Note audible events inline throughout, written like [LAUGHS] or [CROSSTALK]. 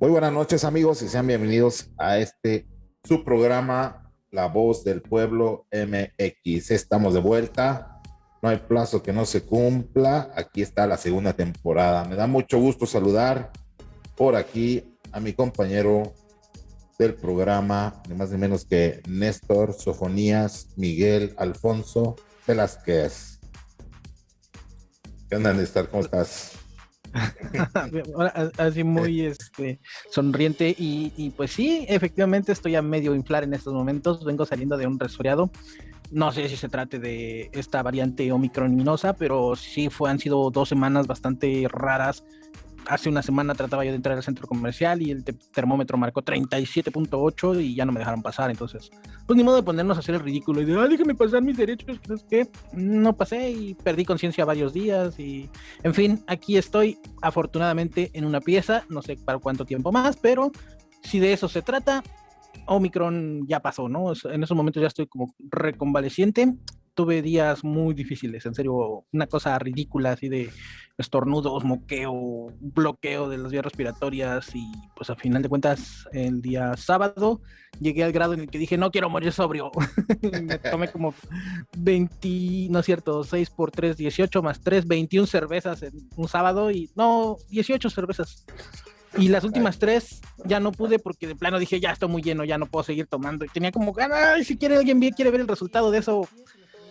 Muy buenas noches amigos y sean bienvenidos a este su programa La Voz del Pueblo MX. Estamos de vuelta, no hay plazo que no se cumpla, aquí está la segunda temporada. Me da mucho gusto saludar por aquí a mi compañero del programa, ni más ni menos que Néstor Sofonías Miguel Alfonso Velázquez. ¿Qué onda Néstor? ¿Cómo estás? [LAUGHS] Así muy este, sonriente y, pues sí, efectivamente estoy a medio inflar en estos momentos, vengo saliendo de un resfriado. No sé si se trate de esta variante omicroninosa, pero sí fue, han sido dos semanas bastante raras hace una semana trataba yo de entrar al centro comercial y el termómetro marcó 37.8 y ya no me dejaron pasar. Entonces, pues ni modo de ponernos a hacer el ridículo y de, ah, déjame pasar mis derechos. ¿Crees que no pasé y perdí conciencia varios días? Y, en fin, aquí estoy afortunadamente en una pieza, no sé para cuánto tiempo más, pero si de eso se trata, Omicron ya pasó, ¿no? En esos momentos ya estoy como reconvaleciente tuve días muy difíciles, en serio, una cosa ridícula así de estornudos, moqueo, bloqueo de las vías respiratorias y pues a final de cuentas el día sábado llegué al grado en el que dije no quiero morir sobrio. [LAUGHS] Me tomé como 20, no es cierto, 6 por 3, 18 más 3, 21 cervezas en un sábado y no, 18 cervezas. Y las últimas tres ya no pude porque de plano dije, ya estoy muy lleno, ya no puedo seguir tomando. Y tenía como ganas, si quiere alguien quiere ver el resultado de eso,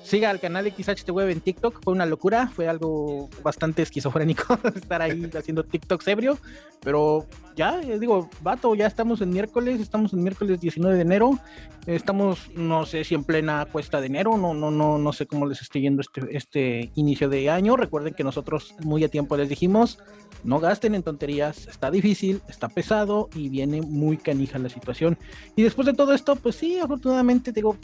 siga al canal XHTWeb en TikTok, fue una locura, fue algo bastante esquizofrénico [LAUGHS] estar ahí haciendo TikTok ebrio, pero ya, eh, digo, vato, ya estamos en miércoles, estamos en miércoles 19 de enero, estamos, no sé si en plena cuesta de enero, no, no, no, no sé cómo les estoy yendo este, este inicio de año, recuerden que nosotros muy a tiempo les dijimos, no gasten en tonterías, está difícil, está pesado y viene muy canija la situación. Y después de todo esto, pues sí, afortunadamente digo,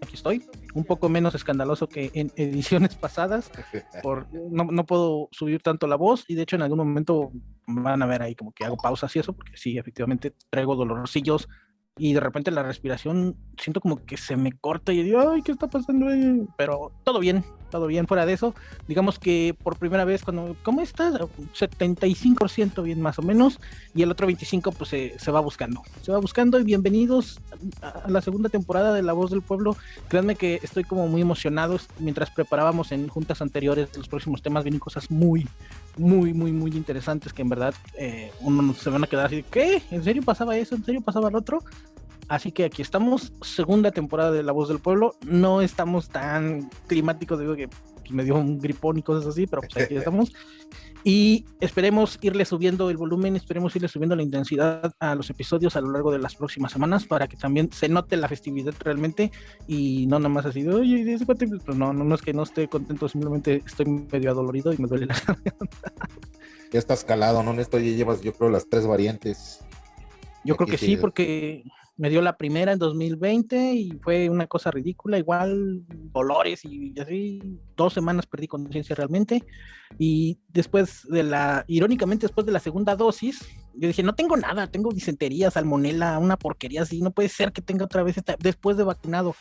aquí estoy, un poco menos escandaloso que en ediciones pasadas, [LAUGHS] por, no, no, puedo subir tanto la voz y de hecho en algún momento van a ver ahí como que hago pausas y eso, porque sí, efectivamente traigo dolorcillos y de repente la respiración siento como que se me corta y digo, ay, ¿qué está pasando ahí? Pero todo bien, todo bien fuera de eso. Digamos que por primera vez cuando, ¿cómo estás? 75% bien más o menos y el otro 25% pues se, va buscando. Se va buscando y bienvenidos a la segunda temporada de La Voz del Pueblo. Créanme que estoy como muy emocionado mientras preparábamos en juntas anteriores los próximos temas, vienen cosas muy, muy, muy, muy interesantes que en verdad eh, uno se van a quedar así, ¿qué? ¿En serio pasaba eso? ¿En serio pasaba el otro? Así que aquí estamos, segunda temporada de La Voz del Pueblo. No estamos tan climáticos, digo que me dio un gripón y cosas así, pero pues aquí [LAUGHS] estamos. Y esperemos irle subiendo el volumen, esperemos irle subiendo la intensidad a los episodios a lo largo de las próximas semanas para que también se note la festividad realmente y no nada más así de, oye, pues no, no, no es que no esté contento, simplemente estoy medio adolorido y me duele la [LAUGHS] Ya estás calado, ¿no? Esto ya llevas, yo creo, las tres variantes. Yo creo que sí, porque me dio la primera en 2020 y fue una cosa ridícula, igual dolores y así, dos semanas perdí conciencia realmente. Y después de la, irónicamente después de la segunda dosis, yo dije, no tengo nada, tengo disentería, salmonela, una porquería así, no puede ser que tenga otra vez esta, después de vacunado.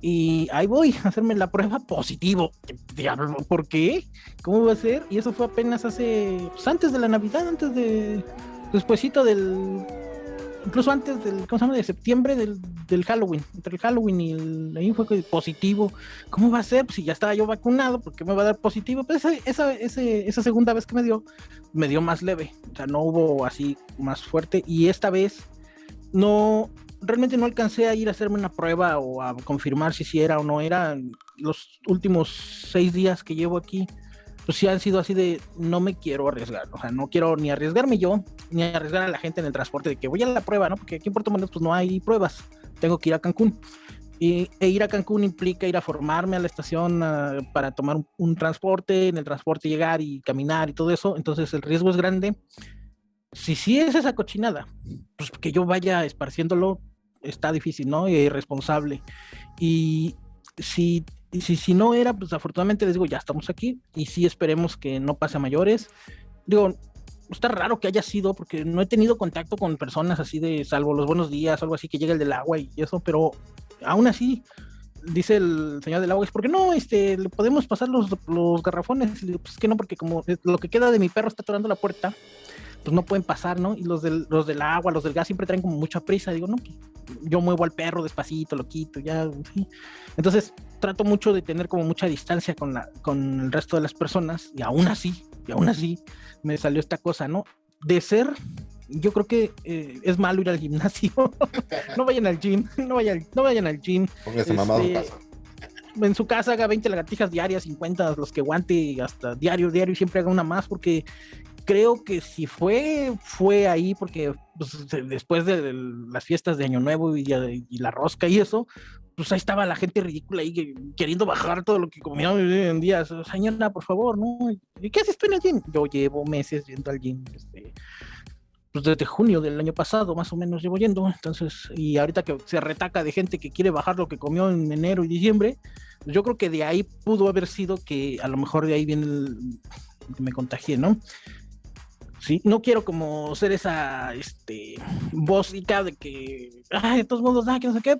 Y ahí voy a hacerme la prueba positivo. Diablo, ¿por qué? ¿Cómo va a ser? Y eso fue apenas hace, pues antes de la Navidad, antes de, despuesito del incluso antes del, ¿cómo se llama? De septiembre del, del Halloween, entre el Halloween y el, ahí fue positivo. ¿Cómo va a ser? Pues si ya estaba yo vacunado, ¿por qué me va a dar positivo? Pues esa, esa, esa segunda vez que me dio, me dio más leve, o sea, no hubo así más fuerte y esta vez no, realmente no alcancé a ir a hacerme una prueba o a confirmar si sí era o no era. Los últimos seis días que llevo aquí, pues sí han sido así de no me quiero arriesgar, o sea, no quiero ni arriesgarme yo, ni arriesgar a la gente en el transporte de que voy a la prueba, ¿no? Porque aquí en Puerto Morelos pues no hay pruebas, tengo que ir a Cancún. Y, e ir a Cancún implica ir a formarme a la estación ah, para tomar un, transporte, en el transporte llegar y caminar y todo eso, entonces el riesgo es grande. Si sí es esa cochinada, pues que yo vaya esparciéndolo está difícil, ¿no? Y irresponsable. Y si y si, si no era, pues afortunadamente les digo, ya estamos aquí y sí esperemos que no pase a mayores. Digo, está raro que haya sido porque no he tenido contacto con personas así de, salvo los buenos días, algo así que llega el del agua y eso, pero aún así, dice el señor del agua, es porque no, este, le podemos pasar los, los garrafones, pues que no, porque como lo que queda de mi perro está atorando la puerta, pues no pueden pasar, ¿no? Y los del, los del agua, los del gas siempre traen como mucha prisa. Digo, no, yo muevo al perro despacito, lo quito, ya, Entonces trato mucho de tener como mucha distancia con, la, con el resto de las personas y aún así, y aún así me salió esta cosa, ¿no? De ser yo creo que eh, es malo ir al gimnasio. [LAUGHS] no vayan al gym, no vayan, no vayan al gym. Póngase mamado en este, casa. En su casa haga 20 lagartijas diarias, 50, los que aguante hasta diario, diario, y siempre haga una más, porque creo que si fue, fue ahí, porque pues, después de las fiestas de Año Nuevo y, la rosca y eso, pues ahí estaba la gente ridícula ahí queriendo bajar todo lo que comía en días. Señora, por favor, ¿no? ¿Y qué haces tú en el gym? Yo llevo meses yendo al gym. Este, pues desde junio del año pasado, más o menos llevo yendo. Entonces, y ahorita que se retaca de gente que quiere bajar lo que comió en enero y diciembre, pues yo creo que de ahí pudo haber sido que a lo mejor de ahí viene el que me contagié, ¿no? Sí, no quiero como ser esa este voz de que, ay, de todos modos, ah, que no sé qué.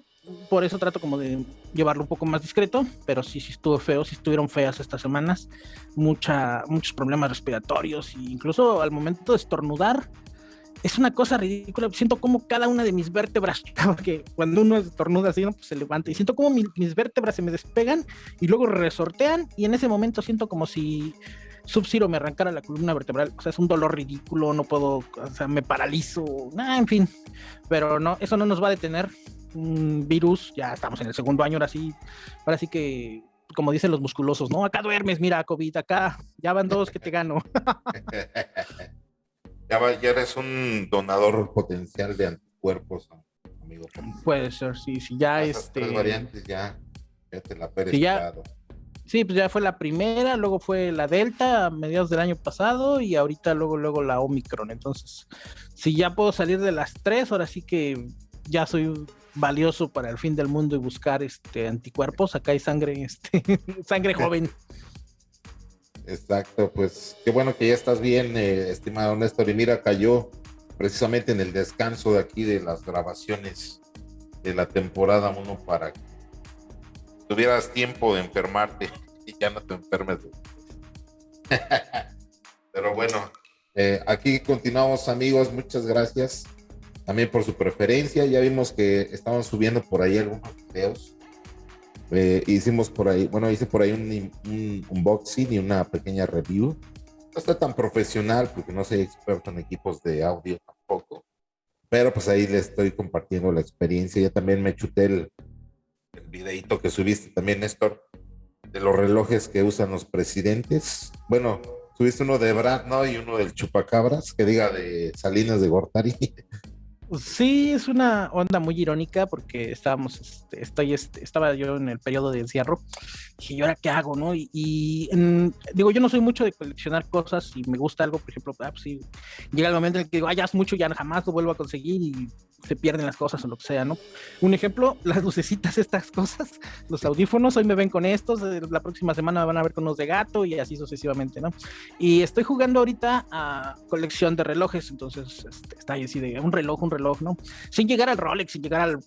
Por eso trato como de llevarlo un poco más discreto, pero sí, sí estuvo feo, sí estuvieron feas estas semanas. Mucha, muchos problemas respiratorios e incluso al momento de estornudar, es una cosa ridícula. Siento como cada una de mis vértebras, [LAUGHS] porque cuando uno estornuda así, ¿no? pues se levanta y siento como mis vértebras se me despegan y luego resortean y en ese momento siento como si Sub-Zero me arrancara la columna vertebral. O sea, es un dolor ridículo, no puedo, o sea, me paralizo, nada, en fin. Pero no, eso no nos va a detener. Un virus, ya estamos en el segundo año, ahora sí, ahora sí que como dicen los musculosos, ¿no? Acá duermes, mira, COVID, acá ya van dos que te gano. [LAUGHS] Ya, eres un donador potencial de anticuerpos, amigo. Puede ser, sí, sí, ya este. Tres variantes ya, ya te la ya, sí, pues ya fue la primera, luego fue la Delta a mediados del año pasado y ahorita luego, luego la Omicron. Entonces, si ya puedo salir de las tres, ahora sí que ya soy valioso para el fin del mundo y buscar este anticuerpos. Acá hay sangre, este, [LAUGHS] sangre joven. Exacto, pues qué bueno que ya estás bien, eh, estimado Néstor. Y mira, cayó precisamente en el descanso de aquí de las grabaciones de la temporada 1 para que tuvieras tiempo de enfermarte [LAUGHS] y ya no te enfermes. [LAUGHS] Pero bueno, eh, aquí continuamos amigos, muchas gracias también por su preferencia. Ya vimos que estamos subiendo por ahí algunos videos eh, hicimos por ahí, bueno, hice por ahí un, unboxing y una pequeña review. No está tan profesional porque no soy experto en equipos de audio tampoco. Pero pues ahí les estoy compartiendo la experiencia. Ya también me chuté el, el videito que subiste también, Néstor, de los relojes que usan los presidentes. Bueno, subiste uno de Brad, ¿no? Y uno del Chupacabras, que diga de Salinas de Gortari. [LAUGHS] Sí, es una onda muy irónica porque estábamos, este, estoy, este, estaba yo en el periodo de encierro dije, ¿y ahora qué hago? ¿no? Y, digo, yo no soy mucho de coleccionar cosas y me gusta algo, por ejemplo, ah, pues llega el momento en el que digo, ah, ya es mucho, ya jamás lo vuelvo a conseguir y se pierden las cosas o lo que sea, ¿no? Un ejemplo, [LAUGHS] las lucecitas, estas cosas, los audífonos, hoy me ven con estos, eh, la próxima semana me van a ver con unos de gato y así sucesivamente, ¿no? Y estoy jugando ahorita a colección de relojes, entonces este, está ahí así de un reloj, un reloj, ¿no? Sin llegar al Rolex, sin llegar al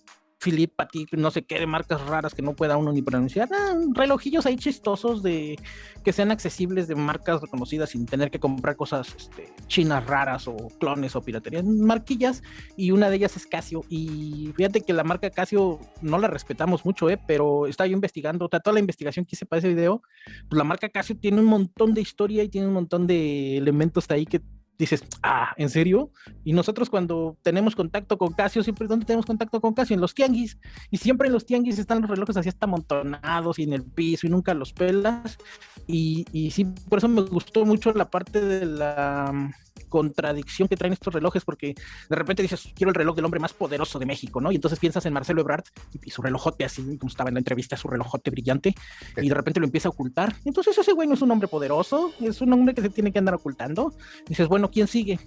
Philip ti no sé qué, de marcas raras que no pueda uno ni pronunciar. Ah, relojillos ahí chistosos de que sean accesibles de marcas reconocidas sin tener que comprar cosas este, chinas raras o clones o piratería. Marquillas y una de ellas es Casio. Y fíjate que la marca Casio no la respetamos mucho, ¿eh? pero estaba yo investigando, toda la investigación que hice para ese video, pues la marca Casio tiene un montón de historia y tiene un montón de elementos ahí que dices, ah, ¿en serio? Y nosotros cuando tenemos contacto con Casio, siempre, ¿dónde tenemos contacto con Casio? En los tianguis. Y siempre en los tianguis están los relojes así hasta amontonados y en el piso y nunca los pelas. Y, y sí, por eso me gustó mucho la parte de la contradicción que traen estos relojes, porque de repente dices, quiero el reloj del hombre más poderoso de México, ¿no? Y entonces piensas en Marcelo Ebrard y, su relojote, así como estaba en la entrevista, su relojote brillante, y de repente lo empieza a ocultar. Entonces ese güey no es un hombre poderoso, es un hombre que se tiene que andar ocultando. dices, bueno, ¿quién sigue?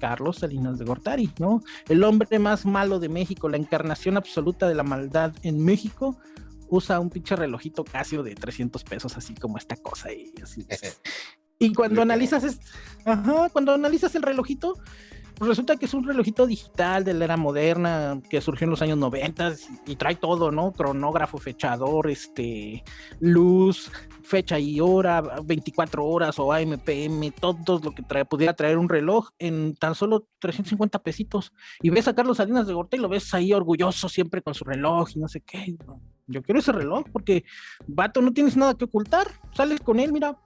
Carlos Salinas de Gortari, ¿no? El hombre más malo de México, la encarnación absoluta de la maldad en México, usa un pinche relojito Casio de 300 pesos, así como esta cosa y así. [LAUGHS] Y cuando analizas, es, ajá, cuando analizas el relojito, Pues resulta que es un relojito digital de la era moderna que surgió en los años 90 y trae todo, ¿no? Cronógrafo, fechador, este, luz, fecha y hora, 24 horas o AMPM, todo lo que trae, pudiera traer un reloj en tan solo 350 pesitos. Y ves a Carlos Salinas de Gorta y lo ves ahí orgulloso siempre con su reloj y no sé qué. Yo quiero ese reloj porque, vato, no tienes nada que ocultar. Sales con él, mira,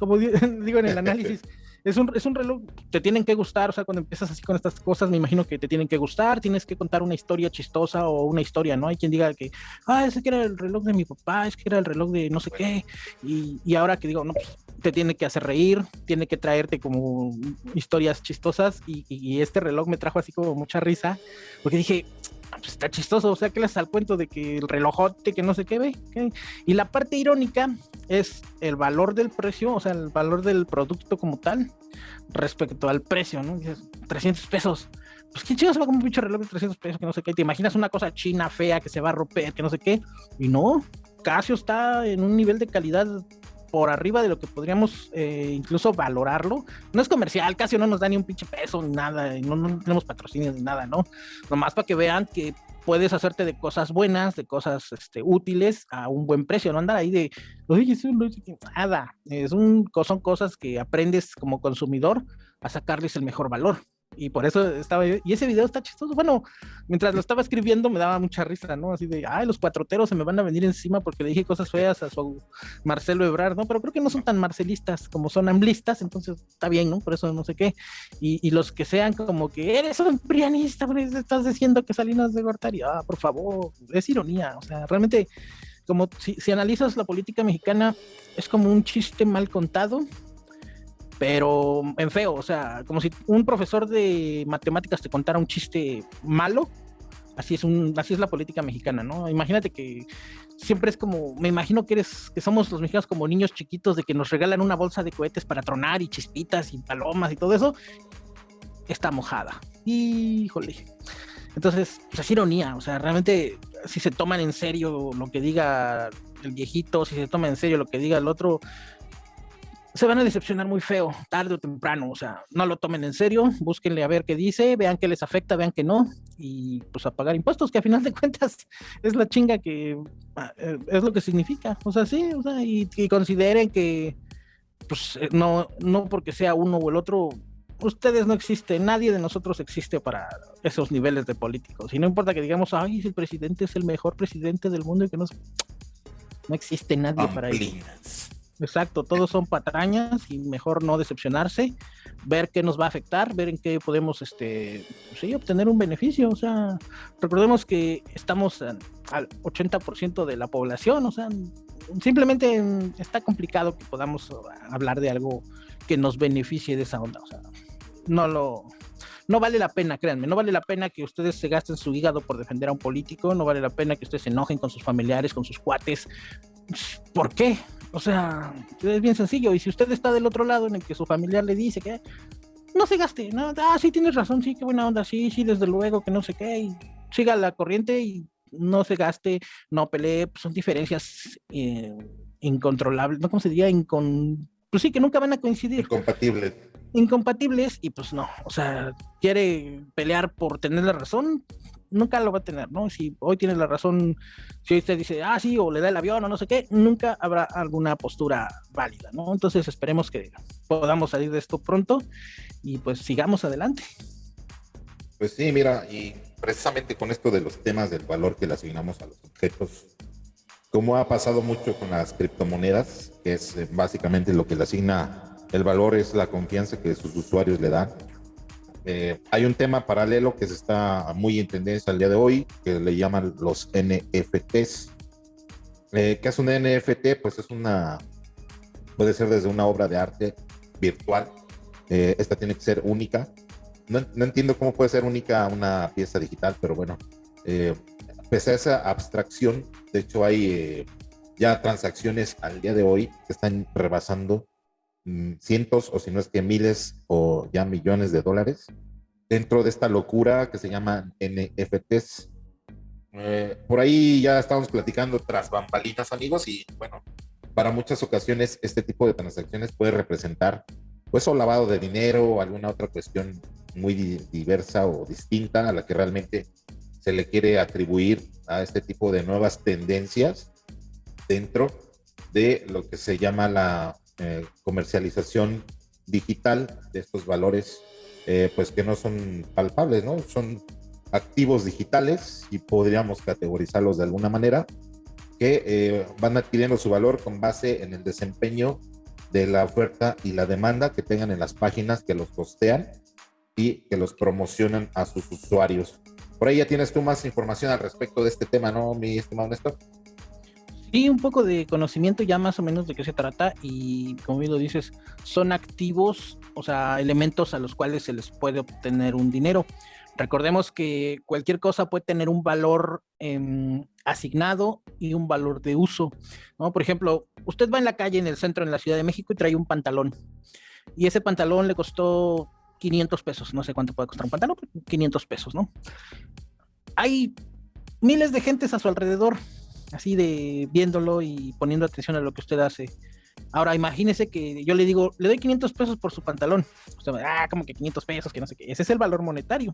como [LAUGHS] digo en el análisis es un, es un reloj, te tienen que gustar, o sea, cuando empiezas así con estas cosas, me imagino que te tienen que gustar, tienes que contar una historia chistosa o una historia, ¿no? Hay quien diga que, ah, ese que era el reloj de mi papá, es que era el reloj de no sé qué, y, y ahora que digo, no, pues te tiene que hacer reír, tiene que traerte como historias chistosas, y, este reloj me trajo así como mucha risa, porque dije, pues está chistoso, o sea, que les al cuento de que el relojote, que no sé qué ve. Y la parte irónica es el valor del precio, o sea, el valor del producto como tal, respecto al precio, ¿no? Dices, 300 pesos. Pues quién chido se va con un pinche reloj de 300 pesos, que no sé qué. Te imaginas una cosa china, fea, que se va a romper, que no sé qué. Y no, Casio está en un nivel de calidad por arriba de lo que podríamos eh, incluso valorarlo. No es comercial, casi no nos da ni un pinche peso ni nada, no, no tenemos patrocinio ni nada, ¿no? Nomás para que vean que puedes hacerte de cosas buenas, de cosas este, útiles a un buen precio, no andar ahí de, oye, nada, es un, son cosas que aprendes como consumidor a sacarles el mejor valor y por eso estaba y ese video está chistoso. Bueno, mientras lo estaba escribiendo me daba mucha risa, ¿no? Así de, ay, los cuatroteros se me van a venir encima porque le dije cosas feas a su Marcelo Ebrard, ¿no? Pero creo que no son tan marcelistas como son amblistas, entonces está bien, ¿no? Por eso no sé qué. Y, y los que sean como que eres un prianista, estás diciendo que Salinas de Gortari, ah, por favor, es ironía, o sea, realmente como si, si analizas la política mexicana, es como un chiste mal contado, pero en feo, o sea, como si un profesor de matemáticas te contara un chiste malo. Así es, un, así es la política mexicana, ¿no? Imagínate que siempre es como, me imagino que eres, que somos los mexicanos como niños chiquitos de que nos regalan una bolsa de cohetes para tronar y chispitas y palomas y todo eso, está mojada. Híjole. Entonces, pues es ironía, o sea, realmente si se toman en serio lo que diga el viejito, si se toma en serio lo que diga el otro, se van a decepcionar muy feo, tarde o temprano. O sea, no lo tomen en serio, búsquenle a ver qué dice, vean qué les afecta, vean que no, y pues a pagar impuestos, que a final de [LAUGHS] cuentas es la chinga que ah, eh, es lo que significa. O sea, sí, o sea, y, consideren que, pues eh, no, no porque sea uno o el otro, ustedes no existen, nadie de nosotros existe para esos niveles de políticos. Y no importa que digamos, ay, el presidente es el mejor presidente del mundo y que no, no existe nadie para eso. Exacto, todos son patrañas y mejor no decepcionarse, ver qué nos va a afectar, ver en qué podemos este, sí, obtener un beneficio. O sea, recordemos que estamos al 80% de la población, o sea, simplemente está complicado que podamos hablar de algo que nos beneficie de esa onda. O sea, no lo, no vale la pena, créanme, no vale la pena que ustedes se gasten su hígado por defender a un político, no vale la pena que ustedes se enojen con sus familiares, con sus cuates. ¿Por qué? O sea, es bien sencillo. Y si usted está del otro lado en el que su familiar le dice que no se gaste, ¿no? ah, sí tienes razón, sí, qué buena onda, sí, sí, desde luego, que no sé qué, y siga la corriente y no se gaste, no pelee, pues son diferencias eh, incontrolables, ¿no? ¿Cómo se diría? Incon... Pues sí, que nunca van a coincidir. Incompatibles. Incompatibles y pues no, o sea, quiere pelear por tener la razón, nunca lo va a tener, ¿no? Si hoy tiene la razón, si usted dice, ah, sí, o le da el avión o no sé qué, nunca habrá alguna postura válida, ¿no? Entonces esperemos que podamos salir de esto pronto y pues sigamos adelante. Pues sí, mira, y precisamente con esto de los temas del valor que le asignamos a los objetos, como ha pasado mucho con las criptomonedas, que es eh, básicamente lo que le asigna el valor es la confianza que sus usuarios le dan eh, hay un tema paralelo que se está muy en tendencia al día de hoy, que le llaman los NFTs. Eh, ¿Qué es un NFT? Pues es una, puede ser desde una obra de arte virtual. Eh, esta tiene que ser única. No, no, entiendo cómo puede ser única una pieza digital, pero bueno, pese a esa abstracción, de hecho hay ya transacciones al día de hoy que están rebasando cientos o si no es que miles o ya millones de dólares dentro de esta locura que se llama NFTs. Eh, por ahí ya estamos platicando tras bambalinas, amigos, y bueno, para muchas ocasiones este tipo de transacciones puede representar pues o lavado de dinero o alguna otra cuestión muy diversa o distinta a la que realmente se le quiere atribuir a este tipo de nuevas tendencias dentro de lo que se llama la eh, comercialización digital de estos valores, eh, pues que no son palpables, ¿no? Son activos digitales y podríamos categorizarlos de alguna manera, que eh, van adquiriendo su valor con base en el desempeño de la oferta y la demanda que tengan en las páginas que los postean y que los promocionan a sus usuarios. Por ahí ya tienes tú más información al respecto de este tema, ¿no, mi estimado Néstor? Sí, un poco de conocimiento ya más o menos de qué se trata y como bien lo dices, son activos, o sea, elementos a los cuales se les puede obtener un dinero. Recordemos que cualquier cosa puede tener un valor em, asignado y un valor de uso. ¿no? Por ejemplo, usted va en la calle en el centro en la Ciudad de México y trae un pantalón. Y ese pantalón le costó 500 pesos. No sé cuánto puede costar un pantalón, 500 pesos, ¿no? Hay miles de gentes a su alrededor, así de viéndolo y poniendo atención a lo que usted hace. Ahora, imagínese que yo le digo, le doy 500 pesos por su pantalón. Usted va, ah, como que 500 pesos, que no sé qué. Ese es el valor monetario.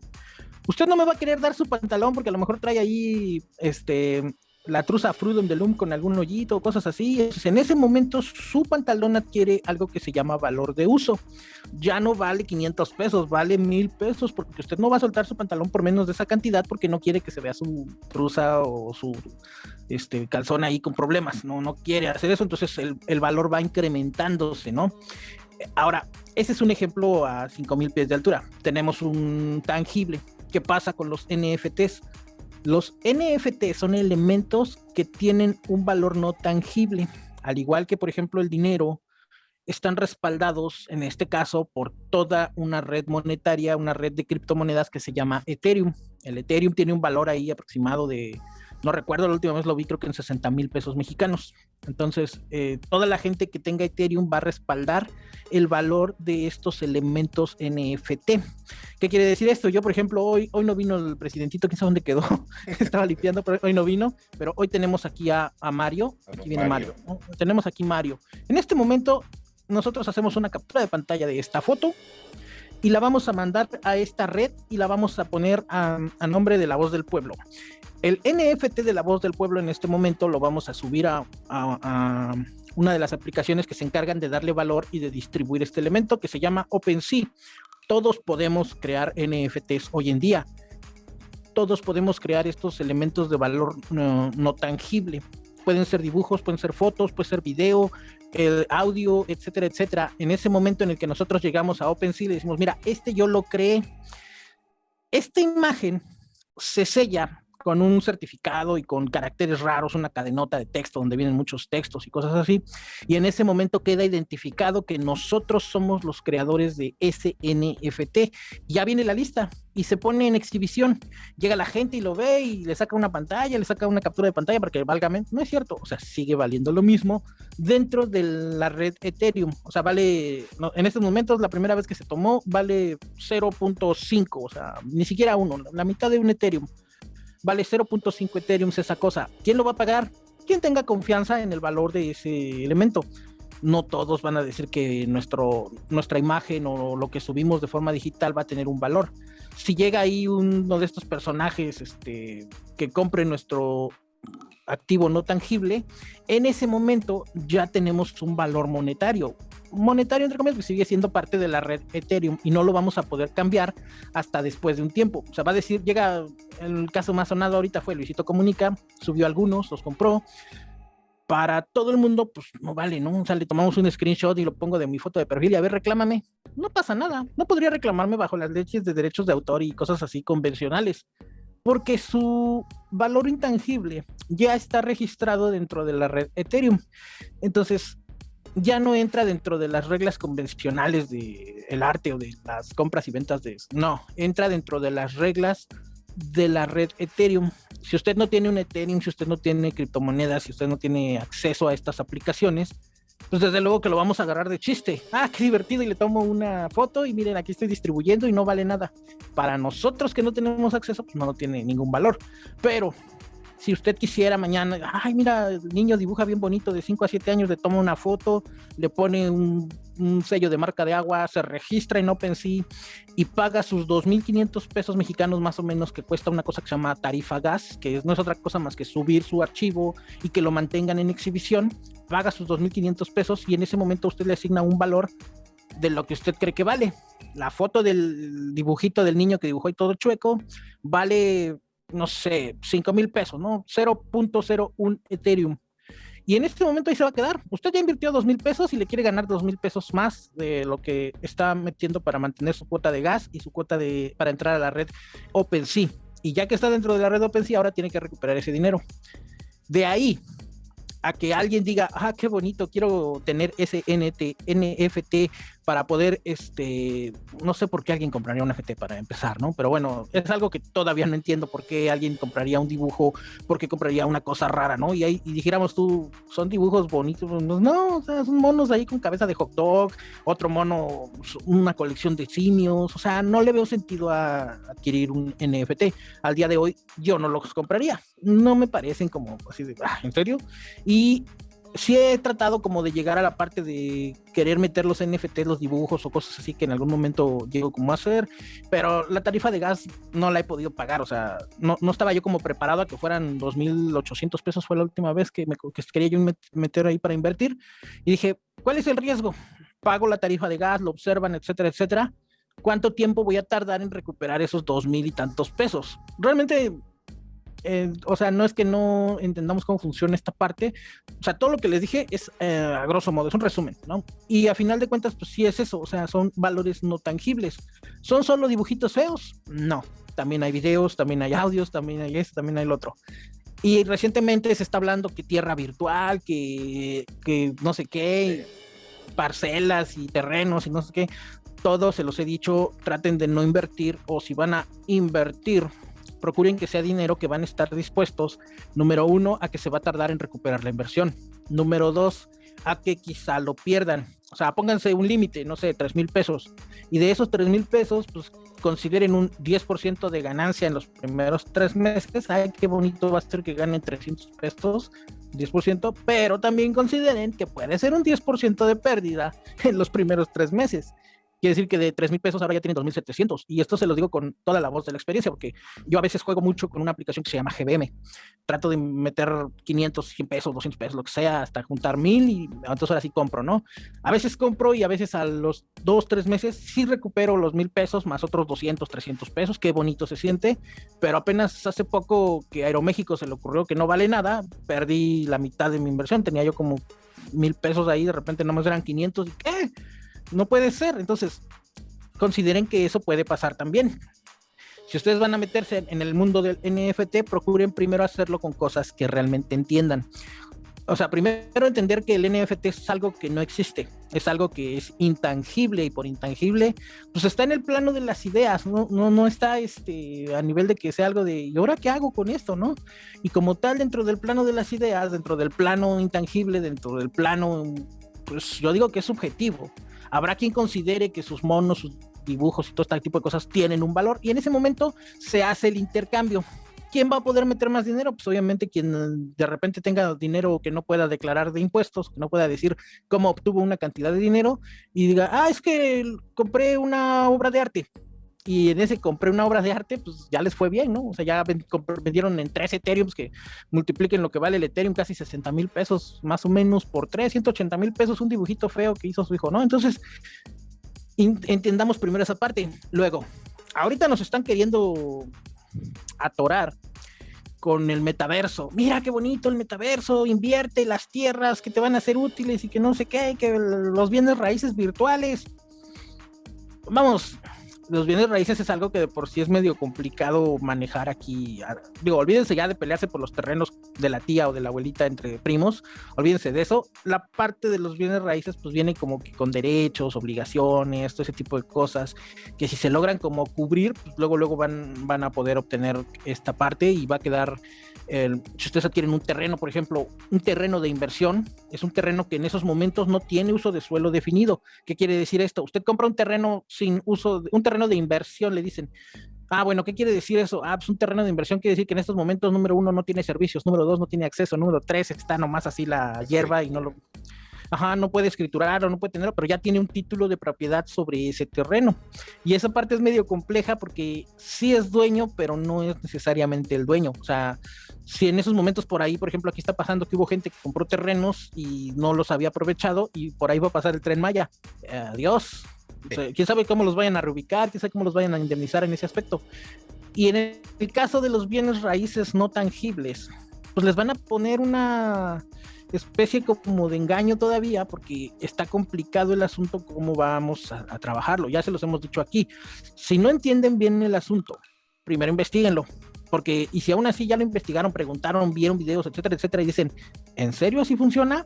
Usted no me va a querer dar su pantalón porque a lo mejor trae ahí, este, la truza Freedom de Loom con algún hoyito, cosas así. en ese momento su pantalón adquiere algo que se llama valor de uso. Ya no vale 500 pesos, vale mil pesos porque usted no va a soltar su pantalón por menos de esa cantidad porque no quiere que se vea su truza o su este, calzón ahí con problemas. No, no quiere hacer eso, entonces el, el valor va incrementándose, ¿no? Ahora, ese es un ejemplo a 5000 pies de altura. Tenemos un tangible. ¿Qué pasa con los NFTs? Los NFT son elementos que tienen un valor no tangible, al igual que por ejemplo el dinero, están respaldados en este caso por toda una red monetaria, una red de criptomonedas que se llama Ethereum. El Ethereum tiene un valor ahí aproximado de no recuerdo, la última vez lo vi creo que en 60 mil pesos mexicanos. Entonces, eh, toda la gente que tenga Ethereum va a respaldar el valor de estos elementos NFT. ¿Qué quiere decir esto? Yo, por ejemplo, hoy, hoy no vino el presidentito, quién sabe dónde quedó, [LAUGHS] estaba limpiando, pero hoy no vino, pero hoy tenemos aquí a, Mario, aquí viene Mario, tenemos aquí Mario. En este momento, nosotros hacemos una captura de pantalla de esta foto y la vamos a mandar a esta red y la vamos a poner a, a nombre de la voz del pueblo. El NFT de la voz del pueblo en este momento lo vamos a subir a, una de las aplicaciones que se encargan de darle valor y de distribuir este elemento que se llama OpenSea. Todos podemos crear NFTs hoy en día. Todos podemos crear estos elementos de valor no, tangible. Pueden ser dibujos, pueden ser fotos, puede ser video, el audio, etcétera, etcétera. En ese momento en el que nosotros llegamos a OpenSea, le decimos, mira, este yo lo creé. Esta imagen se sella con un certificado y con caracteres raros, una cadenota de texto donde vienen muchos textos y cosas así. Y en ese momento queda identificado que nosotros somos los creadores de ese NFT. Ya viene la lista y se pone en exhibición. Llega la gente y lo ve y le saca una pantalla, le saca una captura de pantalla para que valga menos. No es cierto, o sea, sigue valiendo lo mismo dentro de la red Ethereum. O sea, vale, en estos momentos, la primera vez que se tomó, vale 0.5, o sea, ni siquiera uno, la mitad de un Ethereum vale 0.5 Ethereum esa cosa. ¿Quién lo va a pagar? Quien tenga confianza en el valor de ese elemento. No todos van a decir que nuestro, nuestra imagen o lo que subimos de forma digital va a tener un valor. Si llega ahí uno de estos personajes este, que compre nuestro activo no tangible, en ese momento ya tenemos un valor monetario monetario, entre comillas, que sigue siendo parte de la red Ethereum y no lo vamos a poder cambiar hasta después de un tiempo. O sea, va a decir, llega, el caso más sonado ahorita fue Luisito Comunica, subió algunos, los compró. Para todo el mundo, pues no vale, ¿no? O sea, le tomamos un screenshot y lo pongo de mi foto de perfil y a ver, reclámame. No pasa nada. No podría reclamarme bajo las leyes de derechos de autor y cosas así convencionales porque su valor intangible ya está registrado dentro de la red Ethereum. Entonces, ya no entra dentro de las reglas convencionales del el arte o de las compras y ventas de no, entra dentro de las reglas de la red Ethereum. Si usted no tiene un Ethereum, si usted no tiene criptomonedas, si usted no tiene acceso a estas aplicaciones, pues desde luego que lo vamos a agarrar de chiste. Ah, qué divertido y le tomo una foto y miren, aquí estoy distribuyendo y no vale nada. Para nosotros que no tenemos acceso, pues no, no tiene ningún valor. Pero Si usted quisiera mañana, ay, mira, el niño dibuja bien bonito de 5 a 7 años, le toma una foto, le pone un, sello de marca de agua, se registra en OpenSea y paga sus 2.500 pesos mexicanos más o menos que cuesta una cosa que se llama tarifa gas, que no es otra cosa más que subir su archivo y que lo mantengan en exhibición, paga sus 2.500 pesos y en ese momento usted le asigna un valor de lo que usted cree que vale. La foto del dibujito del niño que dibujó y todo chueco vale, no sé, 5 mil pesos, ¿no? 0.01 Ethereum. Y en este momento ahí se va a quedar. Usted ya invirtió dos mil pesos y le quiere ganar dos mil pesos más de lo que está metiendo para mantener su cuota de gas y su cuota de para entrar a la red OpenSea. Y ya que está dentro de la red OpenSea, ahora tiene que recuperar ese dinero. De ahí a que alguien diga, ah, qué bonito, quiero tener ese NFT para poder, este, no sé por qué alguien compraría un NFT para empezar, ¿no? Pero bueno, es algo que todavía no entiendo por qué alguien compraría un dibujo, por qué compraría una cosa rara, ¿no? Y ahí y dijéramos tú, son dibujos bonitos, no, o sea, son monos ahí con cabeza de hot dog, otro mono, una colección de simios, o sea, no le veo sentido a adquirir un NFT. Al día de hoy yo no los compraría, no me parecen como así de, ah, ¿en serio? Y sí he tratado como de llegar a la parte de querer meter los NFT, los dibujos o cosas así que en algún momento llego como a hacer, pero la tarifa de gas no la he podido pagar, o sea, no, no estaba yo como preparado a que fueran 2.800 pesos, fue la última vez que, me, que quería yo meter ahí para invertir, y dije, ¿cuál es el riesgo? Pago la tarifa de gas, lo observan, etcétera, etcétera. ¿Cuánto tiempo voy a tardar en recuperar esos dos mil y tantos pesos? Realmente eh, o sea, no es que no entendamos cómo funciona esta parte, o sea, todo lo que les dije es eh, a grosso modo, es un resumen, ¿no? Y a final de cuentas, pues sí es eso, o sea, son valores no tangibles. ¿Son solo dibujitos feos? No, también hay videos, también hay audios, también hay esto, también hay lo otro. Y recientemente se está hablando que tierra virtual, que, que no sé qué, parcelas y terrenos y no sé qué. Todos se los he dicho, traten de no invertir o si van a invertir, procuren que sea dinero que van a estar dispuestos, número uno, a que se va a tardar en recuperar la inversión. Número dos, a que quizá lo pierdan. O sea, pónganse un límite, no sé, tres mil pesos. Y de esos tres mil pesos, pues consideren un 10% de ganancia en los primeros tres meses. Ay, qué bonito va a ser que ganen 300 pesos, 10%, pero también consideren que puede ser un 10% de pérdida en los primeros tres meses. Quiere decir que de 3 mil pesos ahora ya tienen 2.700. Y esto se lo digo con toda la voz de la experiencia, porque yo a veces juego mucho con una aplicación que se llama GBM. Trato de meter 500, 100 pesos, 200 pesos, lo que sea, hasta juntar mil y entonces ahora sí compro, ¿no? A veces compro y a veces a los 2, 3 meses sí recupero los mil pesos más otros 200, 300 pesos. Qué bonito se siente. Pero apenas hace poco que Aeroméxico se le ocurrió que no vale nada, perdí la mitad de mi inversión. Tenía yo como mil pesos ahí, de repente nomás eran 500 y ¿qué? No puede ser. Entonces, consideren que eso puede pasar también. Si ustedes van a meterse en el mundo del NFT, procuren primero hacerlo con cosas que realmente entiendan. O sea, primero entender que el NFT es algo que no existe, es algo que es intangible y por intangible, pues está en el plano de las ideas, no, no, no está este, a nivel de que sea algo de, ¿y ahora qué hago con esto? ¿no? Y como tal, dentro del plano de las ideas, dentro del plano intangible, dentro del plano, pues yo digo que es subjetivo. Habrá quien considere que sus monos, sus dibujos y todo este tipo de cosas tienen un valor y en ese momento se hace el intercambio. ¿Quién va a poder meter más dinero? Pues obviamente quien de repente tenga dinero que no pueda declarar de impuestos, que no pueda decir cómo obtuvo una cantidad de dinero y diga, ah, es que compré una obra de arte y en ese compré una obra de arte, pues ya les fue bien, ¿no? O sea, ya vendieron en tres Ethereum que multipliquen lo que vale el Ethereum, casi 60 mil pesos más o menos por tres, 180 mil pesos, un dibujito feo que hizo su hijo, ¿no? Entonces, entendamos primero esa parte. Luego, ahorita nos están queriendo atorar con el metaverso. Mira qué bonito el metaverso, invierte las tierras que te van a ser útiles y que no sé qué, que los bienes raíces virtuales. Vamos, los bienes raíces es algo que de por sí es medio complicado manejar aquí. Digo, olvídense ya de pelearse por los terrenos de la tía o de la abuelita entre primos, olvídense de eso. La parte de los bienes raíces pues viene como que con derechos, obligaciones, todo ese tipo de cosas, que si se logran como cubrir, pues luego luego van, van a poder obtener esta parte y va a quedar si ustedes adquieren un terreno, por ejemplo, un terreno de inversión, es un terreno que en esos momentos no tiene uso de suelo definido. ¿Qué quiere decir esto? Usted compra un terreno sin uso, un terreno de inversión, le dicen, Ah, bueno, ¿qué quiere decir eso? Ah, pues un terreno de inversión quiere decir que en estos momentos, número uno, no tiene servicios, número dos, no tiene acceso, número tres, está nomás así la hierba y no lo... Ajá, no puede escriturar o no puede tenerlo, pero ya tiene un título de propiedad sobre ese terreno. Y esa parte es medio compleja porque sí es dueño, pero no es necesariamente el dueño. O sea, si en esos momentos por ahí, por ejemplo, aquí está pasando que hubo gente que compró terrenos y no los había aprovechado y por ahí va a pasar el tren Maya. Adiós quién sabe cómo los vayan a reubicar, quién sabe cómo los vayan a indemnizar en ese aspecto. Y en el caso de los bienes raíces no tangibles, pues les van a poner una especie como de engaño todavía porque está complicado el asunto cómo vamos a, trabajarlo. Ya se los hemos dicho aquí. Si no entienden bien el asunto, primero investiguenlo. Porque, y si aún así ya lo investigaron, preguntaron, vieron videos, etcétera, etcétera, y dicen, ¿en serio así funciona?